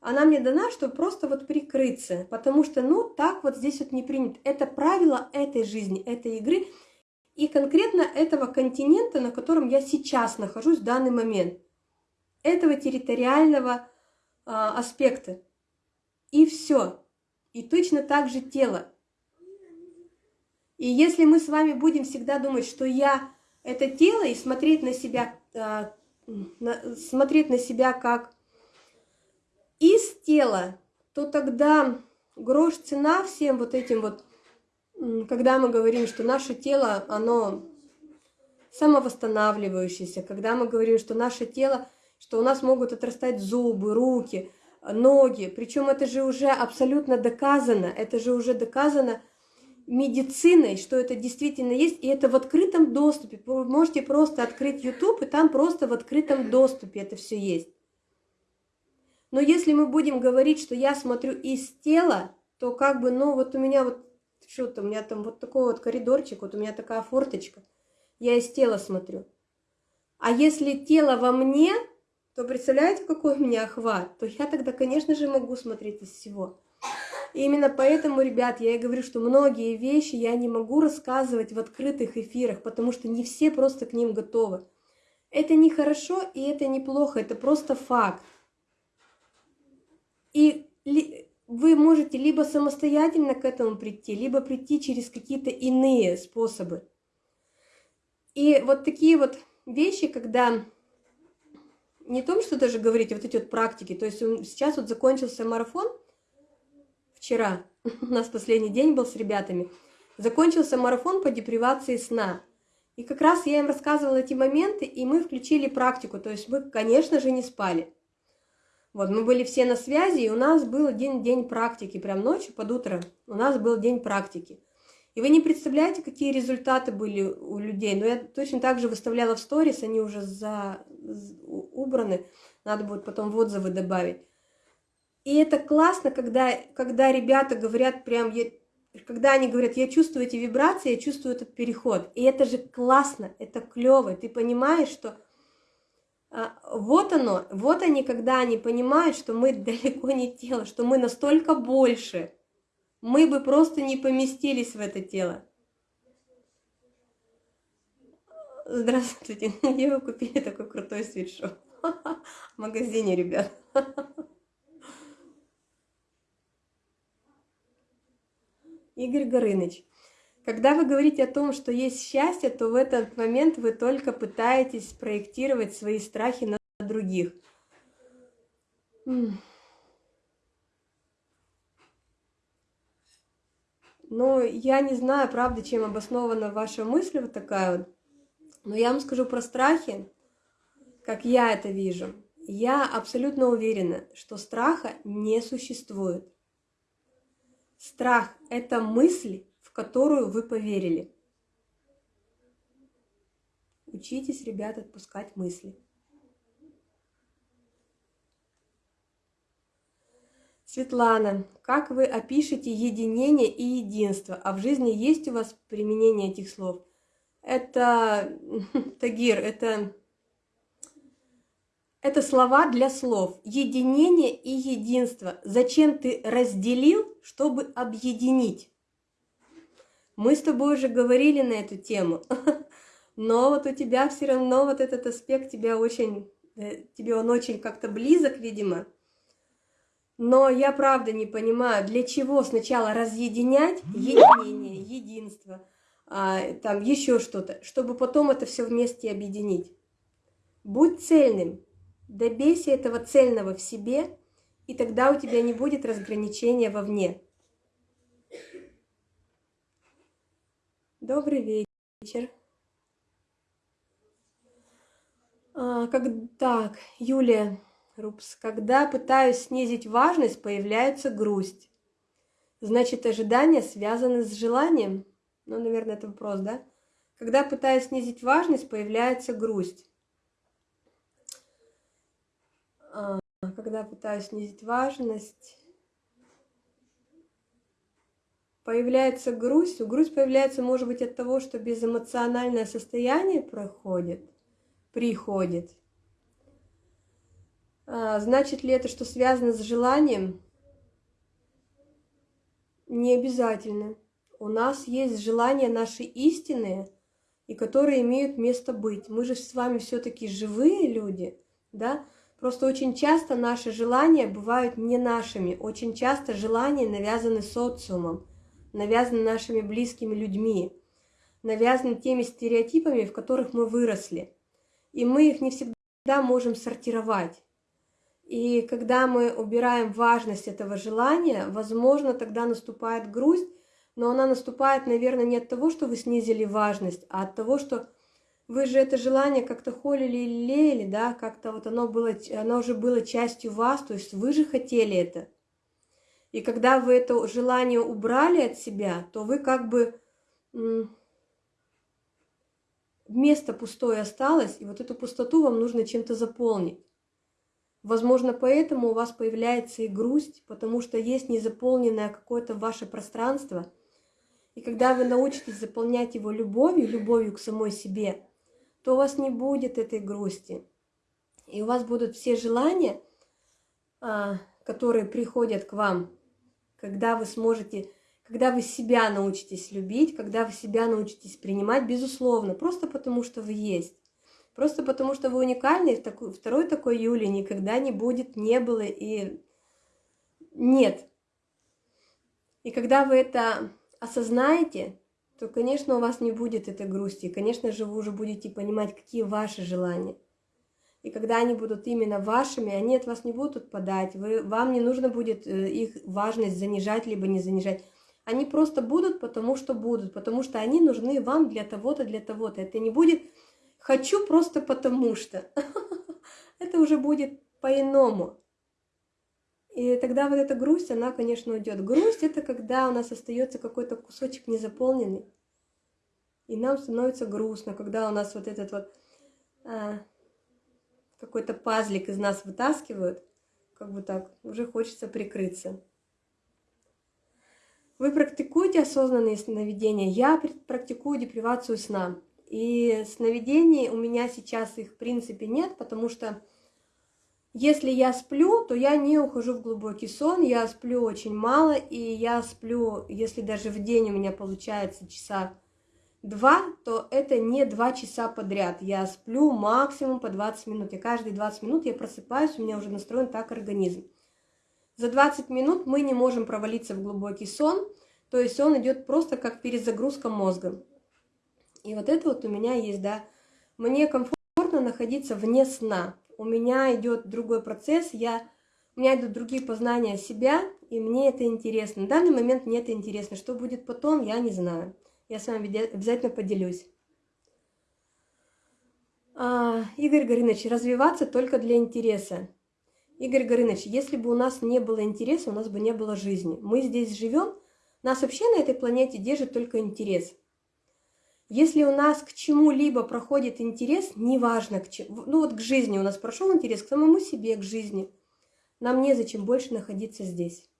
A: она мне дана, чтобы просто вот прикрыться, потому что, ну, так вот здесь вот не принято. Это правило этой жизни, этой игры, и конкретно этого континента, на котором я сейчас нахожусь в данный момент, этого территориального э, аспекта. И все. И точно так же тело. И если мы с вами будем всегда думать, что я это тело, и смотреть на себя, а, смотреть на себя как из тела, то тогда грош цена всем вот этим вот, когда мы говорим, что наше тело, оно самовосстанавливающееся, когда мы говорим, что наше тело, что у нас могут отрастать зубы, руки, ноги, причем это же уже абсолютно доказано, это же уже доказано медициной, что это действительно есть, и это в открытом доступе. Вы можете просто открыть YouTube, и там просто в открытом доступе это все есть. Но если мы будем говорить, что я смотрю из тела, то как бы, ну вот у меня вот что-то, у меня там вот такой вот коридорчик, вот у меня такая форточка, я из тела смотрю. А если тело во мне, то представляете, какой у меня охват? То я тогда, конечно же, могу смотреть из всего. И именно поэтому, ребят, я и говорю, что многие вещи я не могу рассказывать в открытых эфирах, потому что не все просто к ним готовы. Это не хорошо и это неплохо, это просто факт. И вы можете либо самостоятельно к этому прийти, либо прийти через какие-то иные способы. И вот такие вот вещи, когда не том, что даже говорить, а вот эти вот практики, то есть сейчас вот закончился марафон, вчера, у нас последний день был с ребятами, закончился марафон по депривации сна. И как раз я им рассказывала эти моменты, и мы включили практику, то есть мы, конечно же, не спали. Вот, мы были все на связи, и у нас был день, день практики, прям ночью под утро у нас был день практики. И вы не представляете, какие результаты были у людей. Но я точно так же выставляла в сторис, они уже за... убраны. Надо будет потом в отзывы добавить. И это классно, когда, когда ребята говорят прям, я, когда они говорят, я чувствую эти вибрации, я чувствую этот переход. И это же классно, это клево. Ты понимаешь, что а, вот оно, вот они, когда они понимают, что мы далеко не тело, что мы настолько больше, мы бы просто не поместились в это тело. Здравствуйте, где вы купили такой крутой свитшот? В магазине, ребят. Игорь Горыныч. Когда вы говорите о том, что есть счастье, то в этот момент вы только пытаетесь проектировать свои страхи на других. Но я не знаю, правда, чем обоснована ваша мысль вот такая вот. Но я вам скажу про страхи, как я это вижу. Я абсолютно уверена, что страха не существует. Страх – это мысль, в которую вы поверили. Учитесь, ребят, отпускать мысли. Светлана, как вы опишете единение и единство? А в жизни есть у вас применение этих слов? Это, Тагир, это это слова для слов. Единение и единство. Зачем ты разделил, чтобы объединить? Мы с тобой уже говорили на эту тему. Но вот у тебя все равно вот этот аспект тебя очень, э, тебе он очень как-то близок, видимо. Но я правда не понимаю, для чего сначала разъединять единение, единство, а, там еще что-то, чтобы потом это все вместе объединить. Будь цельным, Добейся этого цельного в себе, и тогда у тебя не будет разграничения вовне. Добрый вечер. А, как, так, Юлия Рупс. Когда пытаюсь снизить важность, появляется грусть. Значит, ожидания связаны с желанием? Ну, наверное, это вопрос, да? Когда пытаюсь снизить важность, появляется грусть. А, когда пытаюсь снизить важность, появляется грусть. Грусть появляется, может быть, от того, что безэмоциональное состояние проходит, приходит. А, значит ли это, что связано с желанием? Не обязательно. У нас есть желания наши истинные, и которые имеют место быть. Мы же с вами все-таки живые люди, да? Просто очень часто наши желания бывают не нашими. Очень часто желания навязаны социумом, навязаны нашими близкими людьми, навязаны теми стереотипами, в которых мы выросли. И мы их не всегда можем сортировать. И когда мы убираем важность этого желания, возможно, тогда наступает грусть, но она наступает, наверное, не от того, что вы снизили важность, а от того, что вы же это желание как-то холили или лелеяли, да, как-то вот оно, было, оно уже было частью вас, то есть вы же хотели это. И когда вы это желание убрали от себя, то вы как бы место пустое осталось, и вот эту пустоту вам нужно чем-то заполнить. Возможно, поэтому у вас появляется и грусть, потому что есть незаполненное какое-то ваше пространство. И когда вы научитесь заполнять его любовью, любовью к самой себе, то у вас не будет этой грусти. И у вас будут все желания, а, которые приходят к вам, когда вы сможете, когда вы себя научитесь любить, когда вы себя научитесь принимать, безусловно, просто потому что вы есть. Просто потому что вы уникальны, второй такой Юли никогда не будет, не было и нет. И когда вы это осознаете, то, конечно, у вас не будет этой грусти. конечно же, вы уже будете понимать, какие ваши желания. И когда они будут именно вашими, они от вас не будут отпадать. Вы, вам не нужно будет э, их важность занижать, либо не занижать. Они просто будут, потому что будут, потому что они нужны вам для того-то, для того-то. Это не будет «хочу просто потому что». Это уже будет по-иному. И тогда вот эта грусть, она, конечно, уйдет. Грусть это когда у нас остается какой-то кусочек незаполненный. И нам становится грустно, когда у нас вот этот вот а, какой-то пазлик из нас вытаскивают, как бы так, уже хочется прикрыться. Вы практикуете осознанные сновидения? Я практикую депривацию сна. И сновидений у меня сейчас их в принципе нет, потому что если я сплю, то я не ухожу в глубокий сон, я сплю очень мало, и я сплю, если даже в день у меня получается часа два, то это не два часа подряд. Я сплю максимум по 20 минут, и каждые 20 минут я просыпаюсь, у меня уже настроен так организм. За 20 минут мы не можем провалиться в глубокий сон, то есть он идет просто как перезагрузка мозга. И вот это вот у меня есть, да. Мне комфортно находиться вне сна. У меня идет другой процесс, я, у меня идут другие познания себя, и мне это интересно. В данный момент мне это интересно. Что будет потом, я не знаю. Я с вами обязательно поделюсь. А, Игорь Горыныч, развиваться только для интереса. Игорь Горыныч, если бы у нас не было интереса, у нас бы не было жизни. Мы здесь живем, нас вообще на этой планете держит только интерес. Если у нас к чему-либо проходит интерес, неважно к чему, ну вот к жизни у нас прошел интерес, к самому себе, к жизни, нам незачем больше находиться здесь.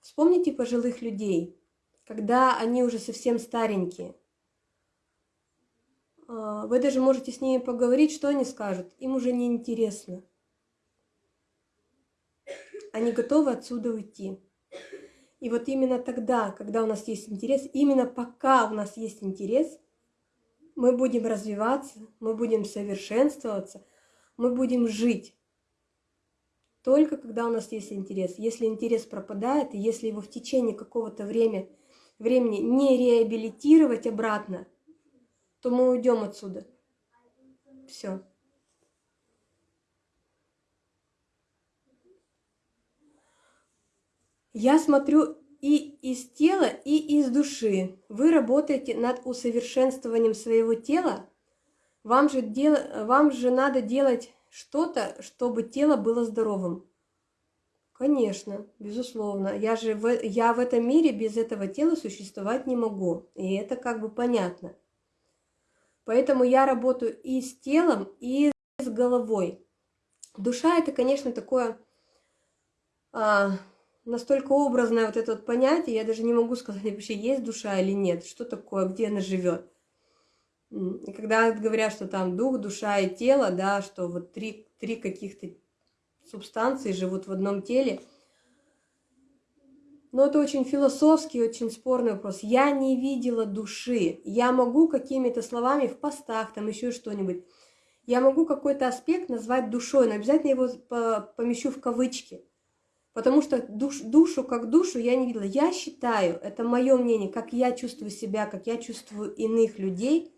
A: Вспомните пожилых людей, когда они уже совсем старенькие. А, вы даже можете с ними поговорить, что они скажут. Им уже не интересно. Они готовы отсюда уйти. И вот именно тогда, когда у нас есть интерес, именно пока у нас есть интерес, мы будем развиваться, мы будем совершенствоваться, мы будем жить. Только когда у нас есть интерес. Если интерес пропадает, и если его в течение какого-то времени, не реабилитировать обратно, то мы уйдем отсюда. Все. Я смотрю и из тела, и из души. Вы работаете над усовершенствованием своего тела. Вам же, дел... Вам же надо делать что-то, чтобы тело было здоровым. Конечно, безусловно. Я же в... я в этом мире без этого тела существовать не могу. И это как бы понятно. Поэтому я работаю и с телом, и с головой. Душа это, конечно, такое а, настолько образное вот это вот понятие, я даже не могу сказать, вообще есть душа или нет, что такое, где она живет. Когда говорят, что там дух, душа и тело, да, что вот три, три каких-то субстанции живут в одном теле, но это очень философский, очень спорный вопрос. Я не видела души. Я могу какими-то словами в постах, там еще что-нибудь, я могу какой-то аспект назвать душой, но обязательно его помещу в кавычки. Потому что душ, душу как душу я не видела. Я считаю, это мое мнение, как я чувствую себя, как я чувствую иных людей.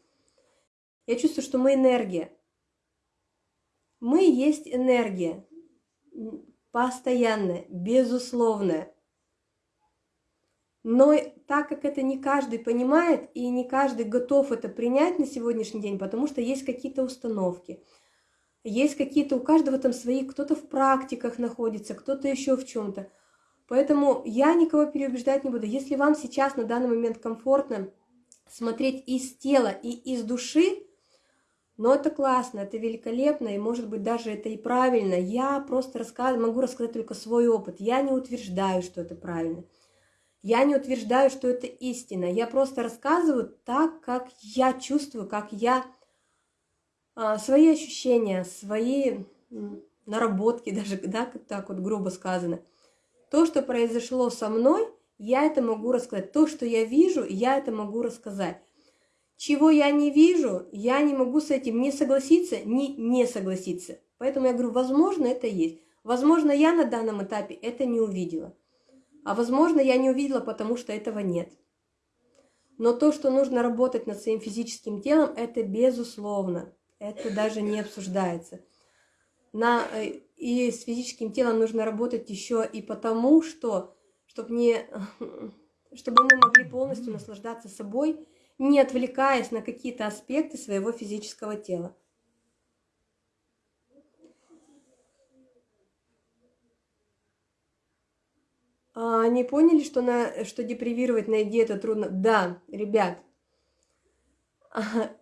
A: Я чувствую, что мы энергия. Мы есть энергия. Постоянная, безусловная. Но так как это не каждый понимает и не каждый готов это принять на сегодняшний день, потому что есть какие-то установки – есть какие-то, у каждого там свои, кто-то в практиках находится, кто-то еще в чем-то. Поэтому я никого переубеждать не буду. Если вам сейчас на данный момент комфортно смотреть из тела и из души, но это классно, это великолепно, и может быть даже это и правильно. Я просто рассказ... могу рассказать только свой опыт. Я не утверждаю, что это правильно. Я не утверждаю, что это истина. Я просто рассказываю так, как я чувствую, как я свои ощущения, свои наработки, даже, да, так вот грубо сказано. То, что произошло со мной, я это могу рассказать. То, что я вижу, я это могу рассказать. Чего я не вижу, я не могу с этим не согласиться, ни не согласиться. Поэтому я говорю, возможно, это есть. Возможно, я на данном этапе это не увидела. А возможно, я не увидела, потому что этого нет. Но то, что нужно работать над своим физическим телом, это безусловно. Это даже не обсуждается. На, э, и с физическим телом нужно работать еще и потому, что, чтобы, не, чтобы мы могли полностью наслаждаться собой, не отвлекаясь на какие-то аспекты своего физического тела. А они поняли, что, на, что депривировать на еде это трудно? Да, ребят.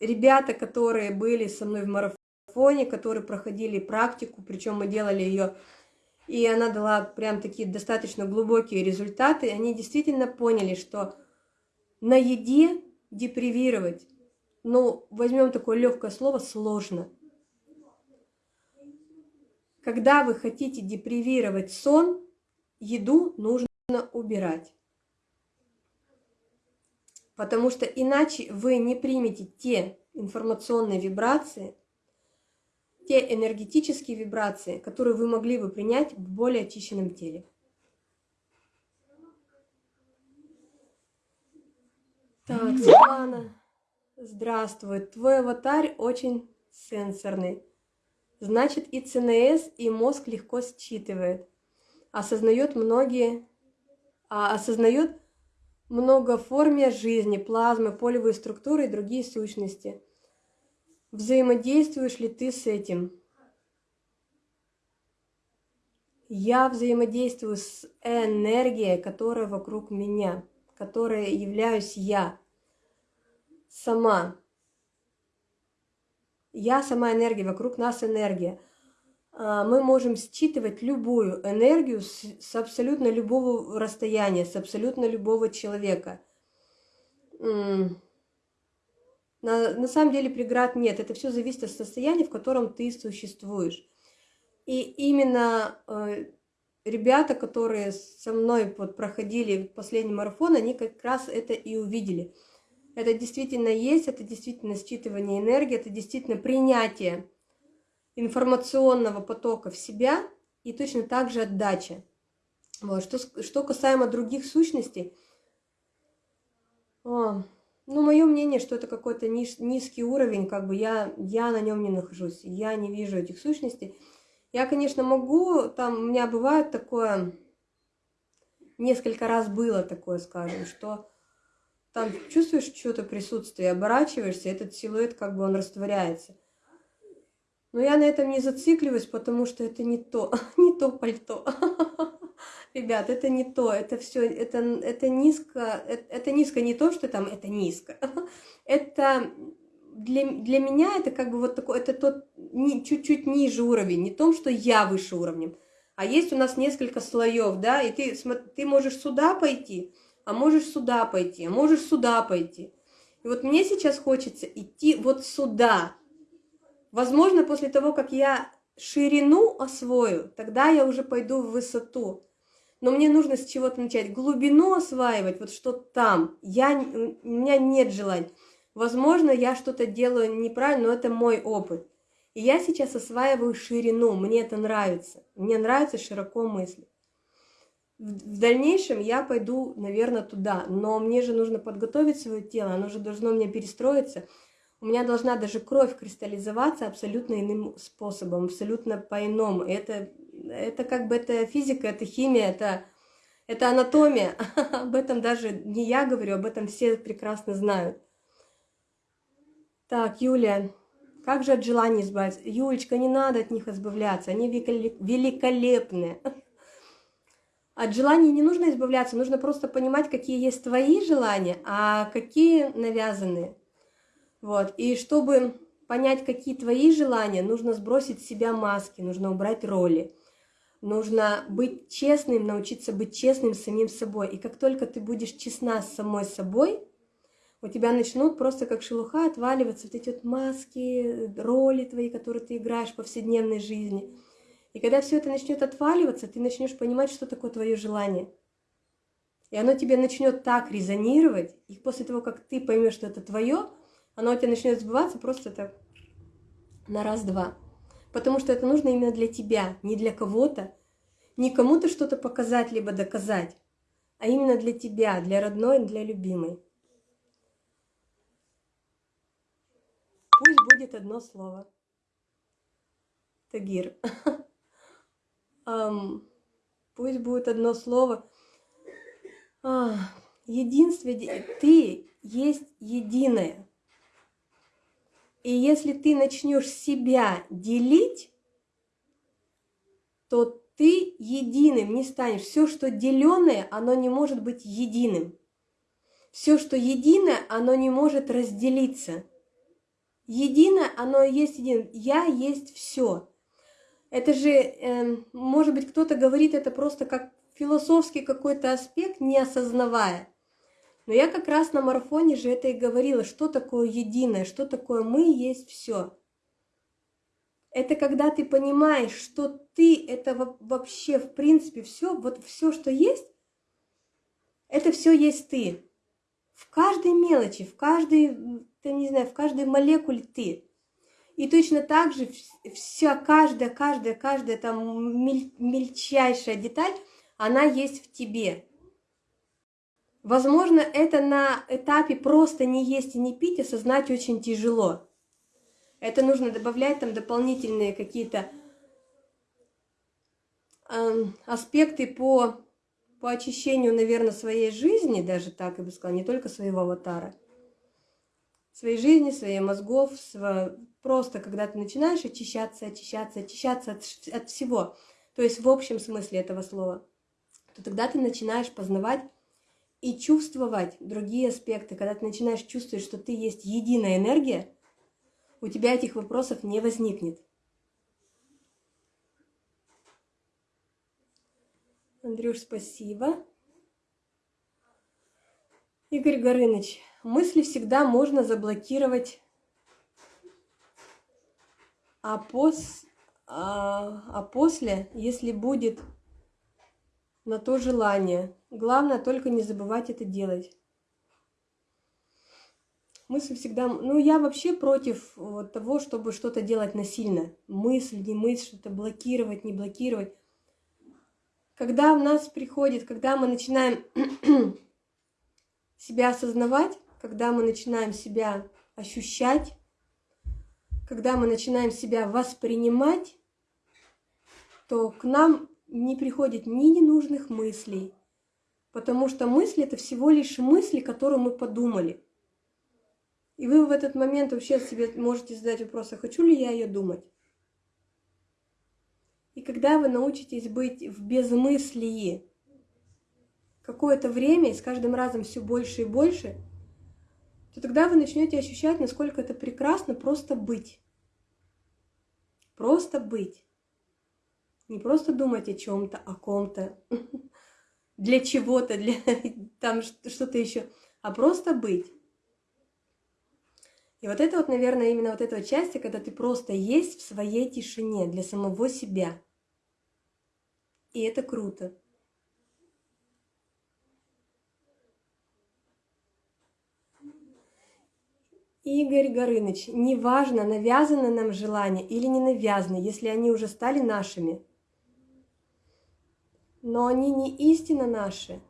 A: Ребята, которые были со мной в марафоне, которые проходили практику, причем мы делали ее, и она дала прям такие достаточно глубокие результаты, они действительно поняли, что на еде депривировать, ну, возьмем такое легкое слово, сложно. Когда вы хотите депривировать сон, еду нужно убирать. Потому что иначе вы не примете те информационные вибрации, те энергетические вибрации, которые вы могли бы принять в более очищенном теле. Так, Светлана, здравствуй. Твой аватар очень сенсорный. Значит, и ЦНС, и мозг легко считывает осознает многие, а, осознает многоформия жизни, плазмы, полевые структуры и другие сущности. Взаимодействуешь ли ты с этим? Я взаимодействую с энергией, которая вокруг меня, которая являюсь я сама. Я сама энергия, вокруг нас энергия. А, мы можем считывать любую энергию с, с абсолютно любого расстояния, с абсолютно любого человека. На, на самом деле преград нет, это все зависит от состояния, в котором ты существуешь. И именно э, ребята, которые со мной вот проходили последний марафон, они как раз это и увидели. Это действительно есть, это действительно считывание энергии, это действительно принятие информационного потока в себя и точно так же отдача. Вот. Что, что касаемо других сущностей, о, ну, мое мнение, что это какой-то ниж, низкий уровень, как бы я, я на нем не нахожусь, я не вижу этих сущностей. Я, конечно, могу, там у меня бывает такое, несколько раз было такое, скажем, что там чувствуешь что-то присутствие, оборачиваешься, этот силуэт как бы он растворяется – но я на этом не зацикливаюсь, потому что это не то, не то пальто. Ребят, это не то, это все, это, это низко, это, это низко не то, что там это низко. Это для, для меня это как бы вот такой, это тот чуть-чуть ниже уровень, не том, что я выше уровнем. А есть у нас несколько слоев, да, и ты, ты можешь сюда пойти, а можешь сюда пойти, а можешь сюда пойти. И вот мне сейчас хочется идти вот сюда, Возможно, после того, как я ширину освою, тогда я уже пойду в высоту. Но мне нужно с чего-то начать. Глубину осваивать, вот что там. Я, у меня нет желания. Возможно, я что-то делаю неправильно, но это мой опыт. И я сейчас осваиваю ширину, мне это нравится. Мне нравится широко мыслить. В дальнейшем я пойду, наверное, туда, но мне же нужно подготовить свое тело, оно же должно мне перестроиться – у меня должна даже кровь кристаллизоваться абсолютно иным способом, абсолютно по-иному. Это, это как бы это физика, это химия, это, это анатомия. об этом даже не я говорю, об этом все прекрасно знают. Так, Юлия, как же от желаний избавиться? Юлечка, не надо от них избавляться, они великолепные. От желаний не нужно избавляться, нужно просто понимать, какие есть твои желания, а какие навязанные. Вот. И чтобы понять, какие твои желания, нужно сбросить с себя маски, нужно убрать роли. Нужно быть честным, научиться быть честным с самим собой. И как только ты будешь честна с самой собой, у тебя начнут просто как шелуха отваливаться вот эти вот маски, роли твои, которые ты играешь в повседневной жизни. И когда все это начнет отваливаться, ты начнешь понимать, что такое твое желание. И оно тебе начнет так резонировать, и после того, как ты поймешь, что это твое, оно у тебя начнет сбываться просто так на раз-два. Потому что это нужно именно для тебя, не для кого-то, не кому-то что-то показать, либо доказать, а именно для тебя, для родной, для любимой. Пусть будет одно слово. Тагир. пусть будет одно слово. А, единственное, ты есть единое. И если ты начнешь себя делить, то ты единым не станешь. Все, что деленное, оно не может быть единым. Все, что единое, оно не может разделиться. Единое, оно есть единым. Я есть все. Это же, э, может быть, кто-то говорит это просто как философский какой-то аспект, не осознавая. Но я как раз на марафоне же это и говорила, что такое единое, что такое мы есть все. Это когда ты понимаешь, что ты это вообще в принципе все, вот все, что есть, это все есть ты. В каждой мелочи, в каждой, ты не знаю, в каждой молекуле ты. И точно так же вся, каждая, каждая, каждая там мельчайшая деталь, она есть в тебе. Возможно, это на этапе просто не есть и не пить осознать очень тяжело. Это нужно добавлять там дополнительные какие-то э, аспекты по, по очищению, наверное, своей жизни, даже так я бы сказала, не только своего аватара. Своей жизни, своих мозгов, сво... просто когда ты начинаешь очищаться, очищаться, очищаться от, от всего, то есть в общем смысле этого слова, то тогда ты начинаешь познавать и чувствовать другие аспекты. Когда ты начинаешь чувствовать, что ты есть единая энергия, у тебя этих вопросов не возникнет. Андрюш, спасибо. Игорь Горыныч, мысли всегда можно заблокировать, а, пос, а, а после, если будет на то желание, главное только не забывать это делать мысль всегда... Ну, я вообще против вот того, чтобы что-то делать насильно. Мысль, не мысль, что-то блокировать, не блокировать. Когда в нас приходит, когда мы начинаем себя осознавать, когда мы начинаем себя ощущать, когда мы начинаем себя воспринимать, то к нам не приходит ни ненужных мыслей, потому что мысли – это всего лишь мысли, которые мы подумали – и вы в этот момент вообще себе можете задать вопрос, а хочу ли я ее думать? И когда вы научитесь быть в безмыслии какое-то время, и с каждым разом все больше и больше, то тогда вы начнете ощущать, насколько это прекрасно просто быть. Просто быть. Не просто думать о чем-то, о ком-то, для чего-то, для там что-то еще, а просто быть. И вот это вот, наверное, именно вот эта вот часть, когда ты просто есть в своей тишине для самого себя. И это круто. Игорь Горыныч, неважно, навязано нам желание или не навязано, если они уже стали нашими. Но они не истинно наши.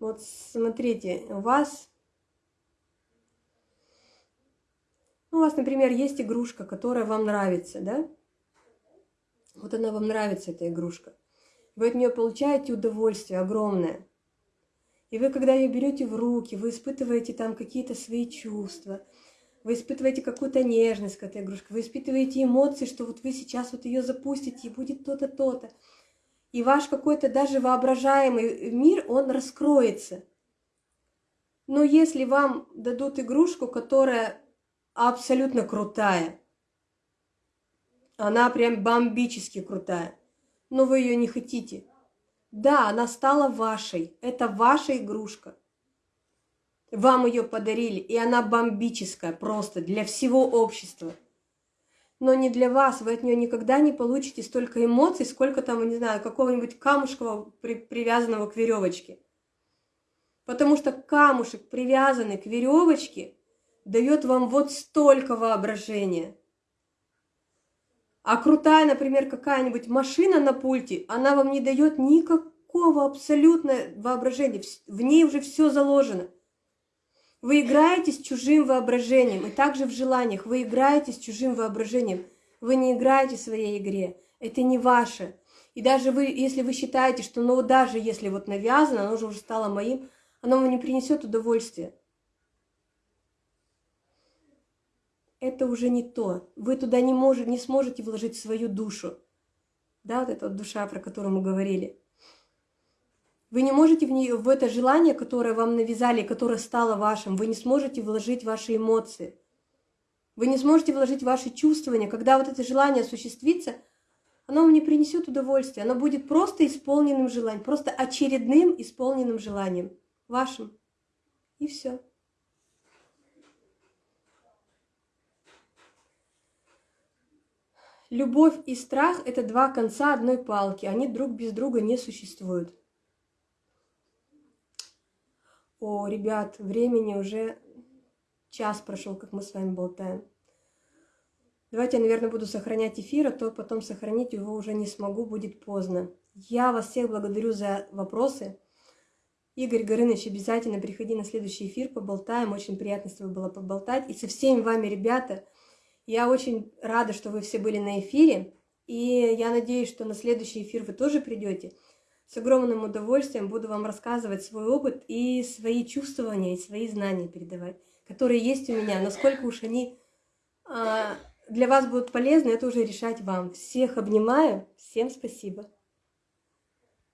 A: Вот смотрите, у вас Ну, у вас, например, есть игрушка, которая вам нравится, да? Вот она вам нравится, эта игрушка. Вы от нее получаете удовольствие огромное. И вы, когда ее берете в руки, вы испытываете там какие-то свои чувства, вы испытываете какую-то нежность к этой игрушке, вы испытываете эмоции, что вот вы сейчас вот ее запустите, и будет то-то, то-то. И ваш какой-то даже воображаемый мир, он раскроется. Но если вам дадут игрушку, которая абсолютно крутая. Она прям бомбически крутая. Но вы ее не хотите. Да, она стала вашей. Это ваша игрушка. Вам ее подарили, и она бомбическая просто для всего общества. Но не для вас, вы от нее никогда не получите столько эмоций, сколько там, не знаю, какого-нибудь камушкового при, привязанного к веревочке. Потому что камушек, привязанный к веревочке, дает вам вот столько воображения. А крутая, например, какая-нибудь машина на пульте, она вам не дает никакого абсолютно воображения. В ней уже все заложено. Вы играете с чужим воображением, и также в желаниях. Вы играете с чужим воображением. Вы не играете в своей игре. Это не ваше. И даже вы, если вы считаете, что ну даже если вот навязано, оно же уже стало моим, оно вам не принесет удовольствия. это уже не то. Вы туда не, можете, не сможете вложить свою душу. Да, вот эта вот душа, про которую мы говорили. Вы не можете в, нее, в это желание, которое вам навязали, которое стало вашим, вы не сможете вложить ваши эмоции. Вы не сможете вложить ваши чувствования. Когда вот это желание осуществится, оно вам не принесет удовольствия. Оно будет просто исполненным желанием, просто очередным исполненным желанием. Вашим. И все. Любовь и страх – это два конца одной палки. Они друг без друга не существуют. О, ребят, времени уже час прошел, как мы с вами болтаем. Давайте я, наверное, буду сохранять эфир, а то потом сохранить его уже не смогу, будет поздно. Я вас всех благодарю за вопросы. Игорь Горыныч, обязательно приходи на следующий эфир, поболтаем. Очень приятно с тобой было поболтать. И со всеми вами, ребята, я очень рада, что вы все были на эфире. И я надеюсь, что на следующий эфир вы тоже придете. С огромным удовольствием буду вам рассказывать свой опыт и свои чувствования, и свои знания передавать, которые есть у меня. Насколько уж они а, для вас будут полезны, это уже решать вам. Всех обнимаю. Всем спасибо.